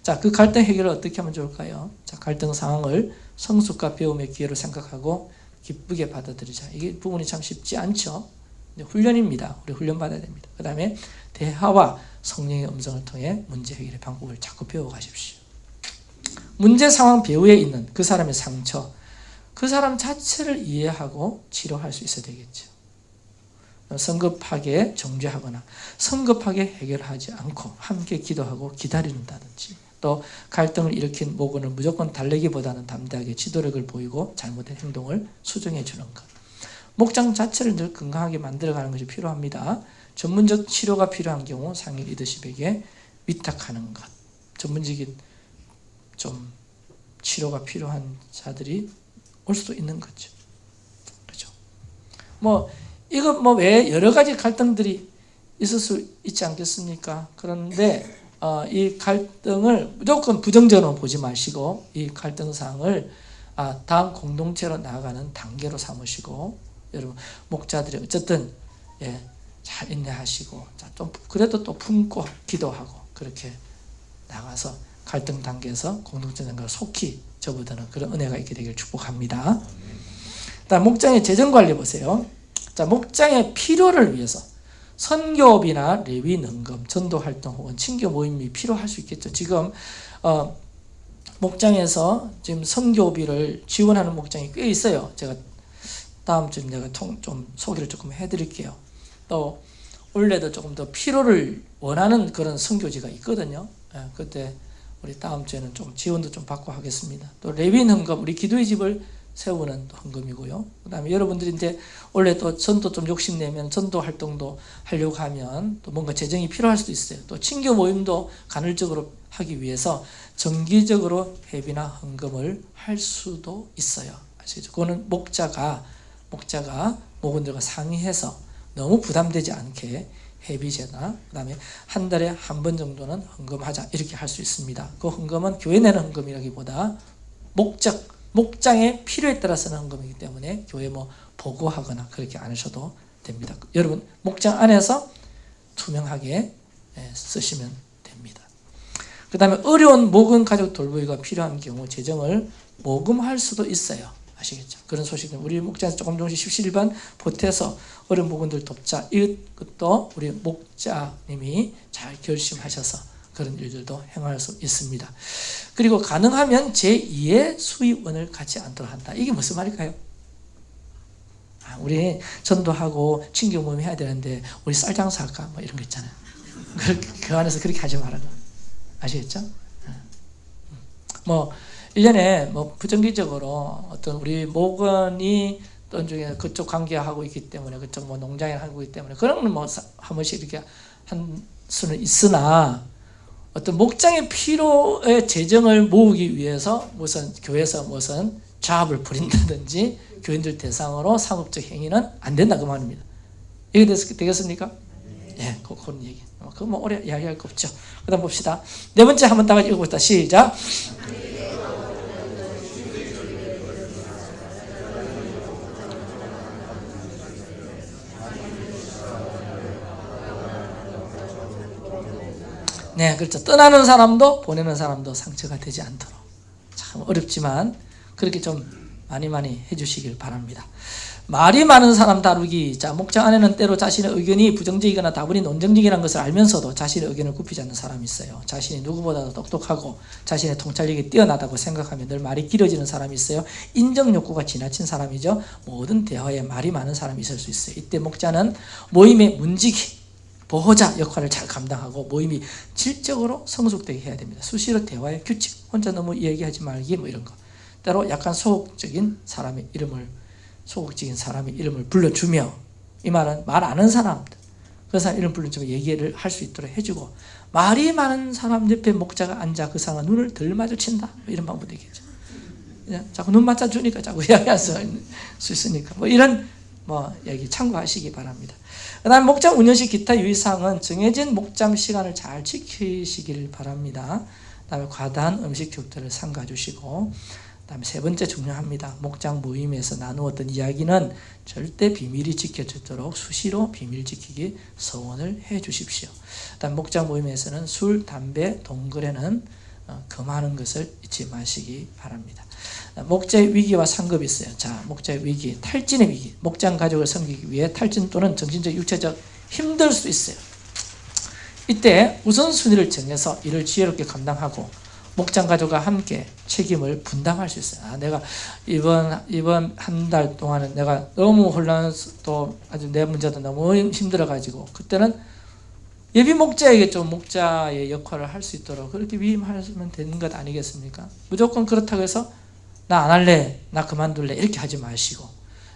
자, 그 갈등 해결을 어떻게 하면 좋을까요? 자, 갈등 상황을 성숙과 배움의 기회로 생각하고 기쁘게 받아들이자. 이게 부분이 참 쉽지 않죠. 훈련입니다. 우리 훈련 받아야 됩니다. 그 다음에 대화와 성령의 음성을 통해 문제 해결의 방법을 자꾸 배워가십시오. 문제 상황 배후에 있는 그 사람의 상처, 그 사람 자체를 이해하고 치료할 수 있어야 되겠죠. 성급하게 정죄하거나 성급하게 해결하지 않고 함께 기도하고 기다린다든지 또 갈등을 일으킨 모건을 무조건 달래기보다는 담대하게 지도력을 보이고 잘못된 행동을 수정해 주는 것. 목장 자체를 늘 건강하게 만들어가는 것이 필요합니다. 전문적 치료가 필요한 경우 상위 리더십에게 위탁하는 것. 전문적인 좀 치료가 필요한 자들이 올 수도 있는 거죠. 그렇죠. 뭐 이거 뭐 왜 여러 가지 갈등들이 있을 수 있지 않겠습니까? 그런데 어, 이 갈등을 무조건 부정적으로 보지 마시고 이 갈등 사항을 아, 다음 공동체로 나아가는 단계로 삼으시고 여러분 목자들이 어쨌든 예, 잘 인내하시고 자, 좀 그래도 또 품고 기도하고 그렇게 나가서 갈등 단계에서 공동체 단계로 속히 접어드는 그런 은혜가 있게 되길 축복합니다. 다음 목장의 재정 관리 보세요. 자 목장의 필요를 위해서 선교업이나 레위 능금, 전도 활동 혹은 친교 모임이 필요할 수 있겠죠. 지금 어, 목장에서 지금 선교비를 지원하는 목장이 꽤 있어요. 제가 다음 주에 내가 통, 좀 소개를 조금 해드릴게요. 또 원래도 조금 더 필요를 원하는 그런 선교지가 있거든요. 예, 그때 우리 다음 주에는 좀 지원도 좀 받고 하겠습니다. 또 레윈 헌금, 우리 기도의 집을 세우는 또 헌금이고요. 그 다음에 여러분들이 이제 원래 또 전도 좀 욕심내면 전도 활동도 하려고 하면 또 뭔가 재정이 필요할 수도 있어요. 또 친교 모임도 간헐적으로 하기 위해서 정기적으로 회비나 헌금을 할 수도 있어요. 아시죠? 그거는 목자가 목자가 목원들과 상의해서 너무 부담되지 않게 회비제나 그 다음에 한 달에 한 번 정도는 헌금하자 이렇게 할 수 있습니다. 그 헌금은 교회 내는 헌금이라기보다 목적 목장의 필요에 따라서는 헌금이기 때문에 교회 뭐 보고하거나 그렇게 안 하셔도 됩니다. 여러분 목장 안에서 투명하게 예, 쓰시면 됩니다. 그 다음에 어려운 모금 가족 돌보기가 필요한 경우 재정을 모금할 수도 있어요. 아시겠죠? 그런 소식은 우리 목장에서 조금 조금씩 십시일반 보태서 어려운 부분들 돕자. 이것도 우리 목자님이 잘 결심하셔서 그런 일들도 행할 수 있습니다. 그리고 가능하면 제2의 수입원을 갖지 않도록 한다. 이게 무슨 말일까요? 아, 우리 전도하고 친교 모임 해야 되는데 우리 쌀 장사할까? 뭐 이런 거 있잖아요. 그, 그 안에서 그렇게 하지 말아요. 아시겠죠? 뭐 1년에 뭐 부정기적으로 어떤 우리 목원이 또 중에 그쪽 관계하고 있기 때문에 그쪽 뭐 농장에 하고 있기 때문에 그런 건뭐한 번씩 이렇게 한 수는 있으나 어떤 목장의 필요의 재정을 모으기 위해서 무슨 교회에서 무슨 자합을 부린다든지 교인들 대상으로 상업적 행위는 안 된다 그 말입니다. 이게 됐, 되겠습니까? 예, 그, 그런 얘기. 그거 뭐 오래 이야기할 거 없죠. 그 다음 봅시다. 네 번째 한번 다 같이 읽어봅시다. 시작. 네, 그렇죠. 떠나는 사람도 보내는 사람도 상처가 되지 않도록 참 어렵지만 그렇게 좀 많이 많이 해주시길 바랍니다. 말이 많은 사람 다루기. 자, 목장 안에는 때로 자신의 의견이 부정적이거나 다분히 논정적이라는 것을 알면서도 자신의 의견을 굽히지 않는 사람이 있어요. 자신이 누구보다도 똑똑하고 자신의 통찰력이 뛰어나다고 생각하면 늘 말이 길어지는 사람이 있어요. 인정 욕구가 지나친 사람이죠. 모든 대화에 말이 많은 사람이 있을 수 있어요. 이때 목자는 모임의 문지기, 보호자 역할을 잘 감당하고 모임이 질적으로 성숙되게 해야 됩니다. 수시로 대화의 규칙, 혼자 너무 이야기하지 말기 뭐 이런 거. 때로 약간 소극적인 사람의 이름을 소극적인 사람의 이름을 불러주며 이 말은 말 아는 사람들 그 사람 이름 불러주면 얘기를 할 수 있도록 해주고 말이 많은 사람 옆에 목자가 앉아 그 사람과 눈을 덜 마주친다 뭐 이런 방법도 되겠죠. 그냥 자꾸 눈 맞춰 주니까 자꾸 이야기할 수 있으니까 뭐 이런 뭐 얘기 참고하시기 바랍니다. 그 다음 목장 운영시 기타 유의사항은 정해진 목장 시간을 잘 지키시길 바랍니다. 그 다음에 과다한 음식 교육들을 삼가 주시고 그 다음에 세 번째 중요합니다. 목장 모임에서 나누었던 이야기는 절대 비밀이 지켜지도록 수시로 비밀 지키기 서원을 해 주십시오. 그 다음 목장 모임에서는 술, 담배, 동거래는 어, 금하는 것을 잊지 마시기 바랍니다. 목자의 위기와 상급이 있어요. 자, 목자의 위기, 탈진의 위기. 목장 가족을 섬기기 위해 탈진 또는 정신적, 육체적 힘들 수 있어요. 이때 우선순위를 정해서 이를 지혜롭게 감당하고 목장 가족과 함께 책임을 분담할 수 있어요. 아, 내가 이번 이번 한 달 동안은 내가 너무 혼란 또 아주 내 문제도 너무 힘들어 가지고 그때는 예비 목자에게 좀 목자의 역할을 할 수 있도록 그렇게 위임하면 되는 것 아니겠습니까? 무조건 그렇다고 해서 나 안 할래, 나 그만둘래 이렇게 하지 마시고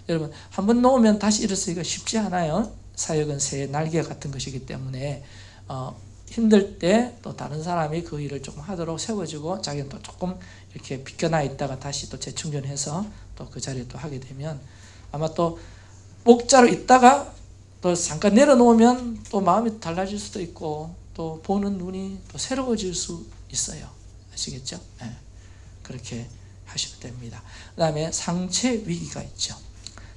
여러분 한 번 놓으면 다시 일어서기가 쉽지 않아요. 사역은 새 날개 같은 것이기 때문에 어, 힘들 때 또 다른 사람이 그 일을 조금 하도록 세워주고 자기는 또 조금 이렇게 비껴나 있다가 다시 또 재충전해서 또 그 자리에 또 하게 되면 아마 또 목자로 있다가 또 잠깐 내려놓으면 또 마음이 달라질 수도 있고 또 보는 눈이 또 새로워질 수 있어요. 아시겠죠? 예. 그렇게 하시면 됩니다. 그 다음에 상체 위기가 있죠.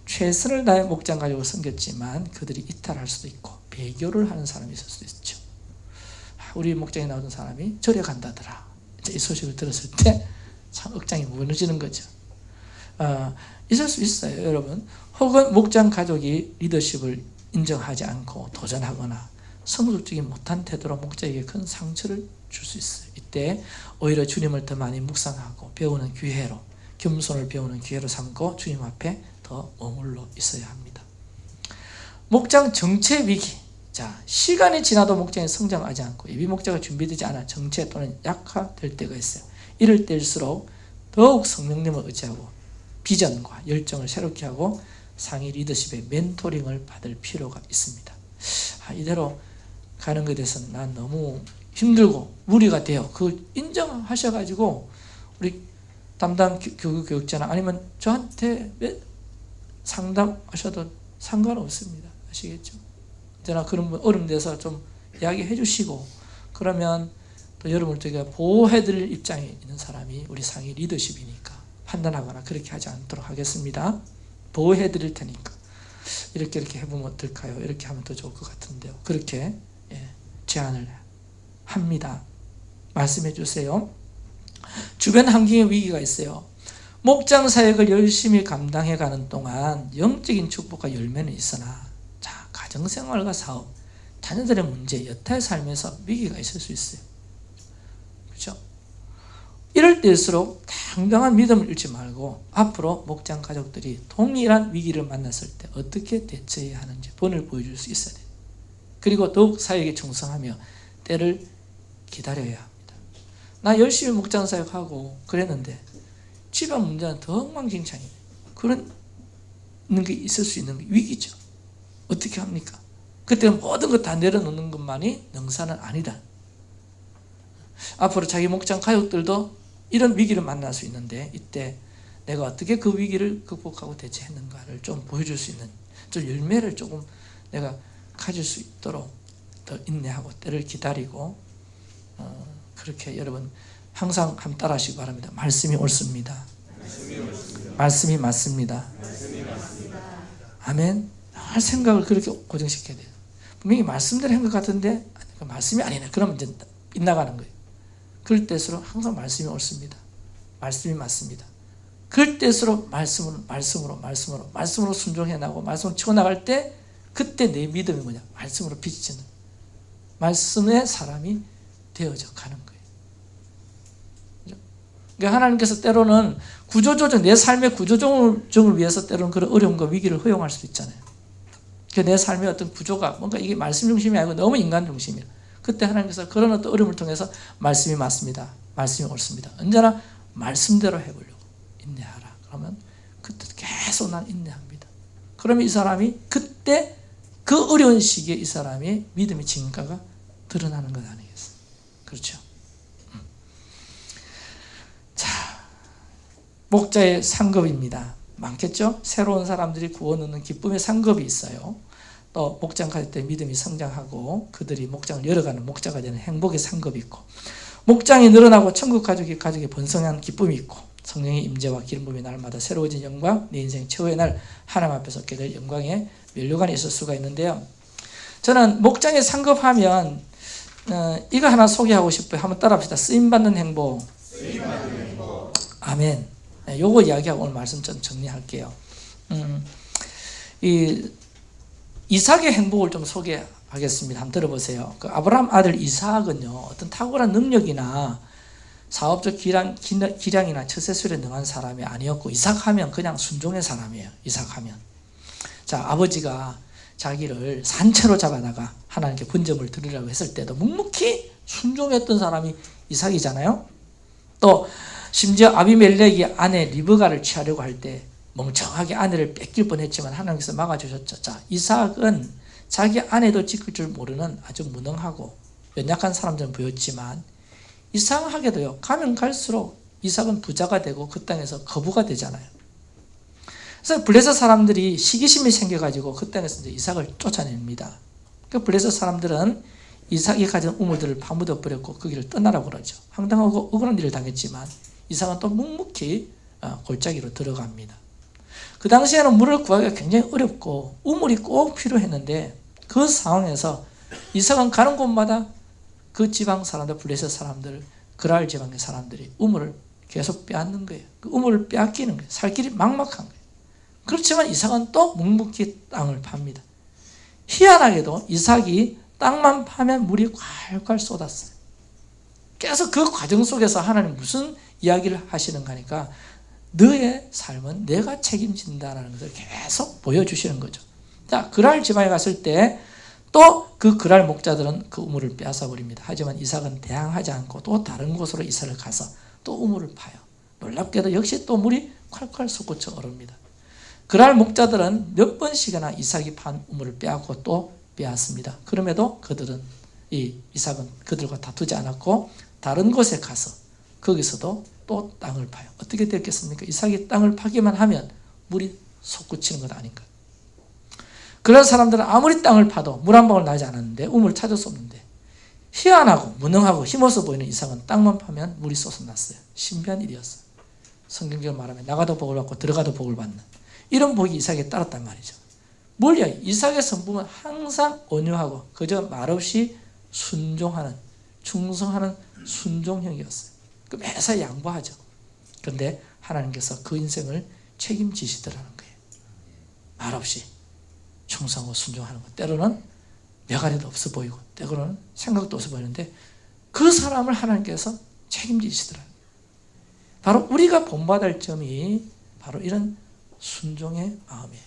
최선을 다해 목장 가족을 섬겼지만 그들이 이탈할 수도 있고 배교를 하는 사람이 있을 수도 있죠. 아, 우리 목장에 나오던 사람이 절에 간다더라. 이 소식을 들었을 때 참 억장이 무너지는 거죠. 어, 있을 수 있어요, 여러분. 혹은 목장 가족이 리더십을 인정하지 않고 도전하거나 성숙적이 못한 태도로 목자에게 큰 상처를 줄 수 있어요. 이때 오히려 주님을 더 많이 묵상하고 배우는 기회로 겸손을 배우는 기회로 삼고 주님 앞에 더 머물러 있어야 합니다. 목장 정체 위기. 자, 시간이 지나도 목장이 성장하지 않고 예비 목자가 준비되지 않아 정체 또는 약화될 때가 있어요. 이럴 때일수록 더욱 성령님을 의지하고 비전과 열정을 새롭게 하고 상위 리더십의 멘토링을 받을 필요가 있습니다. 아, 이대로 가는 것에 대해서는 난 너무 힘들고 무리가 돼요. 그걸 인정하셔가지고 우리 담당 교- 교육 교육자나 아니면 저한테 매- 상담하셔도 상관없습니다. 아시겠죠? 언제나 그런 분 어려움돼서 좀 이야기해 주시고 그러면 또 여러분을 되게 보호해드릴 입장에 있는 사람이 우리 상위 리더십이니까 판단하거나 그렇게 하지 않도록 하겠습니다. 보호해드릴 테니까 이렇게 이렇게 해보면 어떨까요? 이렇게 하면 더 좋을 것 같은데요. 그렇게 예, 제안을 합니다. 말씀해 주세요. 주변 환경에 위기가 있어요. 목장 사역을 열심히 감당해 가는 동안 영적인 축복과 열매는 있으나 자 가정생활과 사업, 자녀들의 문제, 여타의 삶에서 위기가 있을 수 있어요. 그렇죠? 이럴 때일수록 당당한 믿음을 잃지 말고 앞으로 목장 가족들이 동일한 위기를 만났을 때 어떻게 대처해야 하는지 본을 보여줄 수 있어야 돼요. 그리고 더욱 사역에 충성하며 때를 기다려야 합니다. 나 열심히 목장 사역하고 그랬는데 집안 문제는 더 엉망진창이에요. 그런 게 있을 수 있는 게 위기죠. 어떻게 합니까? 그때 모든 것 다 내려놓는 것만이 능사는 아니다. 앞으로 자기 목장 가족들도 이런 위기를 만날 수 있는데 이때 내가 어떻게 그 위기를 극복하고 대처했는가를 좀 보여줄 수 있는 좀 열매를 조금 내가 가질 수 있도록 더 인내하고 때를 기다리고 어, 그렇게 여러분 항상 함 따라하시기 바랍니다. 말씀이 옳습니다. 말씀이 맞습니다. 아멘. 할 생각을 그렇게 고정시켜야 돼요. 분명히 말씀대로 한 것 같은데 말씀이 아니네. 그러면 이제 빗나가는 거예요. 그럴 때일수록 항상 말씀이 옳습니다. 말씀이 맞습니다. 그럴 때일수록 말씀으로 말씀으로 말씀으로 말씀으로 순종해 나고 말씀으로 치고 나갈 때 그때 내 믿음이 뭐냐? 말씀으로 비치는 말씀의 사람이 되어져 가는 거예요. 그러니까 하나님께서 때로는 구조조정 내 삶의 구조조정을 위해서 때로는 그런 어려움과 위기를 허용할 수도 있잖아요. 그내 삶의 어떤 구조가 뭔가 이게 말씀 중심이 아니고 너무 인간 중심이야. 그때 하나님께서 그런 어떤 어려움을 통해서 말씀이 맞습니다. 말씀이 옳습니다. 언제나 말씀대로 해보려고 인내하라. 그러면 그때 계속 난 인내합니다. 그러면 이 사람이 그때 그 어려운 시기에 이 사람의 믿음의 진가가 드러나는 것 아니겠어요? 그렇죠? 음. 자, 목자의 상급입니다. 많겠죠? 새로운 사람들이 구원 얻는 기쁨의 상급이 있어요. 또 목장 갈 때 믿음이 성장하고 그들이 목장을 열어가는 목자가 되는 행복의 상급이 있고 목장이 늘어나고 천국 가족이 가족이 번성한 기쁨이 있고 성령의 임재와 기름 부음이 날마다 새로워진 영광 내 인생 최후의 날 하나님 앞에서 얻게 될 영광의 면류관이 있을 수가 있는데요. 저는 목장에 상급하면 어, 이거 하나 소개하고 싶어요. 한번 따라합시다. 쓰임받는 행복. 아멘. 네, 요거 이야기하고 오늘 말씀 좀 정리할게요. 음, 이 이삭의 행복을 좀 소개하겠습니다. 한번 들어보세요. 그 아브라함 아들 이삭은요, 어떤 탁월한 능력이나 사업적 기량, 기량이나 처세술에 능한 사람이 아니었고, 이삭하면 그냥 순종의 사람이에요. 이삭하면. 자, 아버지가 자기를 산채로 잡아다가 하나님께 분점을 드리라고 했을 때도 묵묵히 순종했던 사람이 이삭이잖아요. 또 심지어 아비멜렉이 아내 리브가를 취하려고 할 때 멍청하게 아내를 뺏길 뻔했지만 하나님께서 막아주셨죠. 자, 이삭은 자기 아내도 지킬 줄 모르는 아주 무능하고 연약한 사람처럼 보였지만 이상하게도요. 가면 갈수록 이삭은 부자가 되고 그 땅에서 거부가 되잖아요. 그래서 블레셋 사람들이 시기심이 생겨가지고 그 땅에서 이제 이삭을 쫓아냅니다. 그 블레셋 사람들은 이삭이 가진 우물들을 파묻어 버렸고 거기를 떠나라고 그러죠. 황당하고 억울한 일을 당했지만 이삭은 또 묵묵히 어, 골짜기로 들어갑니다. 그 당시에는 물을 구하기가 굉장히 어렵고 우물이 꼭 필요했는데 그 상황에서 이삭은 가는 곳마다 그 지방 사람들 블레셋 사람들 그랄 지방의 사람들이 우물을 계속 빼앗는 거예요. 그 우물을 빼앗기는 거예요. 살 길이 막막한 거예요. 그렇지만 이삭은 또 묵묵히 땅을 팝니다. 희한하게도 이삭이 땅만 파면 물이 콸콸 쏟았어요. 계속 그 과정 속에서 하나님 무슨 이야기를 하시는가 하니까 너의 삶은 내가 책임진다라는 것을 계속 보여주시는 거죠. 자, 그랄 지방에 갔을 때 또 그 그랄 목자들은 그 우물을 빼앗아 버립니다. 하지만 이삭은 대항하지 않고 또 다른 곳으로 이사를 가서 또 우물을 파요. 놀랍게도 역시 또 물이 콸콸 솟구쳐 오릅니다. 그랄 목자들은 몇 번씩이나 이삭이 판 우물을 빼앗고 또 빼앗습니다. 그럼에도 그들은 이 이삭은 그들과 다투지 않았고 다른 곳에 가서 거기서도 또 땅을 파요. 어떻게 됐겠습니까? 이삭이 땅을 파기만 하면 물이 솟구치는 것 아닌가? 그런 사람들은 아무리 땅을 파도 물 한 방울 나지 않았는데 우물 찾을 수 없는데 희한하고 무능하고 힘없어 보이는 이삭은 땅만 파면 물이 솟아났어요. 신비한 일이었어요. 성경적으로 말하면 나가도 복을 받고 들어가도 복을 받는 이런 복이 이삭에 따랐단 말이죠. 뭘요? 이삭의 성품은 항상 온유하고 그저 말없이 순종하는 충성하는 순종형이었어요. 그 매사 양보하죠. 그런데 하나님께서 그 인생을 책임지시더라는 거예요. 말없이 충성하고 순종하는 것. 때로는 몇가리도 없어 보이고 때로는 생각도 없어 보이는데 그 사람을 하나님께서 책임지시더라는 거예요. 바로 우리가 본받을 점이 바로 이런 순종의 마음이에요.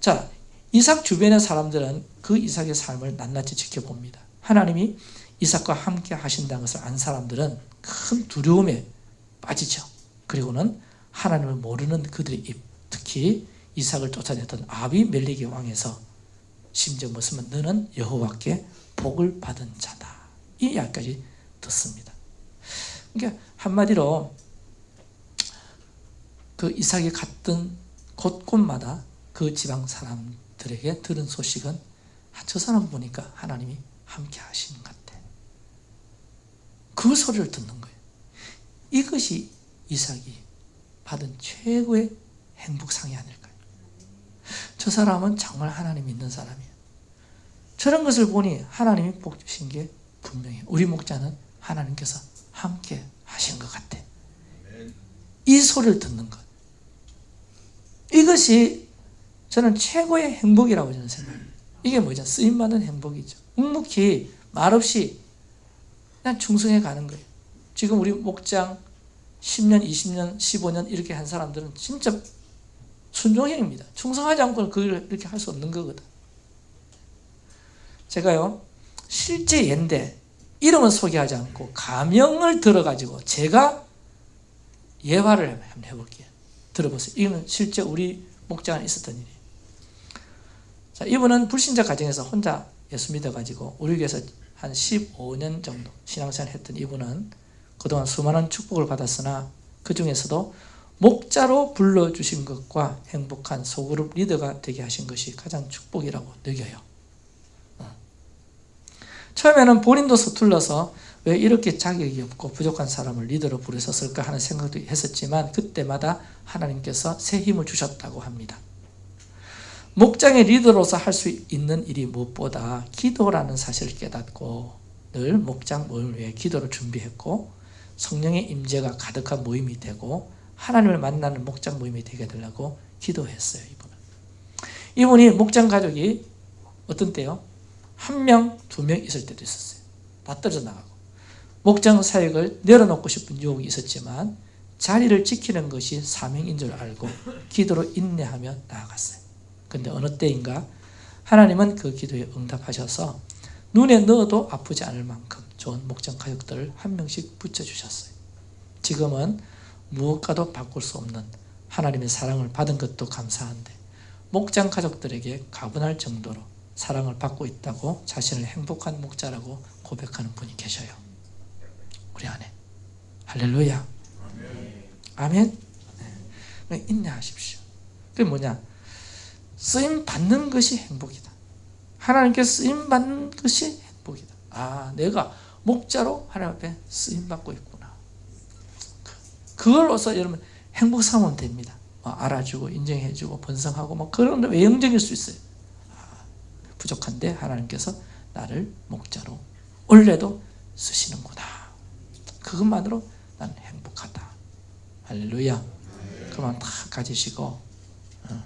자, 이삭 주변의 사람들은 그 이삭의 삶을 낱낱이 지켜봅니다. 하나님이 이삭과 함께 하신다는 것을 안 사람들은 큰 두려움에 빠지죠. 그리고는 하나님을 모르는 그들의 입, 특히 이삭을 쫓아냈던 아비멜렉의 왕에서 심지어 무슨 너는 여호와께 복을 받은 자다. 이 이야기까지 듣습니다. 그러니까 한마디로 그 이삭이 갔던 곳곳마다 그 지방 사람들에게 들은 소식은 아, 저 사람 보니까 하나님이 함께 하시는 것 같아. 그 소리를 듣는 거예요. 이것이 이삭이 받은 최고의 행복상이 아닐까요? 저 사람은 정말 하나님 믿는 사람이에요. 저런 것을 보니 하나님이 복 주신 게 분명해요. 우리 목자는 하나님께서 함께 하신 것 같아. 이 소리를 듣는 것. 이것이 저는 최고의 행복이라고 저는 생각합니다. 이게 뭐죠? 쓰임받는 행복이죠. 묵묵히 말없이 그냥 충성해 가는 거예요. 지금 우리 목장 10년, 20년, 15년 이렇게 한 사람들은 진짜 순종형입니다. 충성하지 않고는 그걸 이렇게 할 수 없는 거거든. 제가요, 실제 예인데 이름은 소개하지 않고 가명을 들어가지고 제가 예화를 한번 해볼게요. 들어보세요. 이거는 실제 우리 목장 안에 있었던 일이에요. 자, 이분은 불신자 가정에서 혼자 예수 믿어가지고 우리 교회에서 한 15년 정도 신앙생활 했던 이분은 그동안 수많은 축복을 받았으나 그 중에서도 목자로 불러주신 것과 행복한 소그룹 리더가 되게 하신 것이 가장 축복이라고 느껴요. 어. 처음에는 본인도 서툴러서 왜 이렇게 자격이 없고 부족한 사람을 리더로 부르셨을까 하는 생각도 했었지만 그때마다 하나님께서 새 힘을 주셨다고 합니다. 목장의 리더로서 할 수 있는 일이 무엇보다 기도라는 사실을 깨닫고 늘 목장 모임을 위해 기도를 준비했고 성령의 임재가 가득한 모임이 되고 하나님을 만나는 목장 모임이 되게 되려고 기도했어요. 이분은. 이분이 목장 가족이 어떤 때요? 한 명, 두 명 있을 때도 있었어요. 다 떨어져 나가고. 목장 사역을 내려놓고 싶은 유혹이 있었지만 자리를 지키는 것이 사명인 줄 알고 기도로 인내하며 나아갔어요. 근데 어느 때인가 하나님은 그 기도에 응답하셔서 눈에 넣어도 아프지 않을 만큼 좋은 목장 가족들을 한 명씩 붙여주셨어요. 지금은 무엇과도 바꿀 수 없는 하나님의 사랑을 받은 것도 감사한데 목장 가족들에게 가분할 정도로 사랑을 받고 있다고 자신을 행복한 목자라고 고백하는 분이 계셔요. 우리 안에. 할렐루야. 아멘. 네. 인내하십시오. 그게 뭐냐? 쓰임 받는 것이 행복이다. 하나님께 쓰임 받는 것이 행복이다. 아, 내가 목자로 하나님 앞에 쓰임 받고 있구나. 그걸로서 여러분 행복 삼으면 됩니다. 뭐 알아주고 인정해주고 번성하고 뭐 그런 외형적일 수 있어요. 아, 부족한데 하나님께서 나를 목자로 원래도 쓰시는구나. 그것만으로 나는 행복하다. 할렐루야. 그만 다 가지시고 어,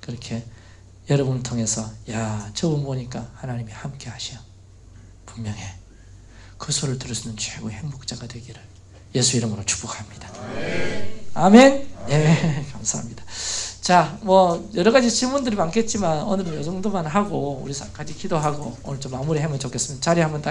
그렇게 여러분을 통해서 야 저분 보니까 하나님이 함께 하셔. 분명해. 그 소리를 들을 수 있는 최고의 행복자가 되기를 예수 이름으로 축복합니다. 아멘. 예, 감사합니다. 자, 뭐 여러 가지 질문들이 많겠지만 오늘은 이 정도만 하고 우리 같이 기도하고 오늘 좀 마무리하면 좋겠습니다. 자리 한번 다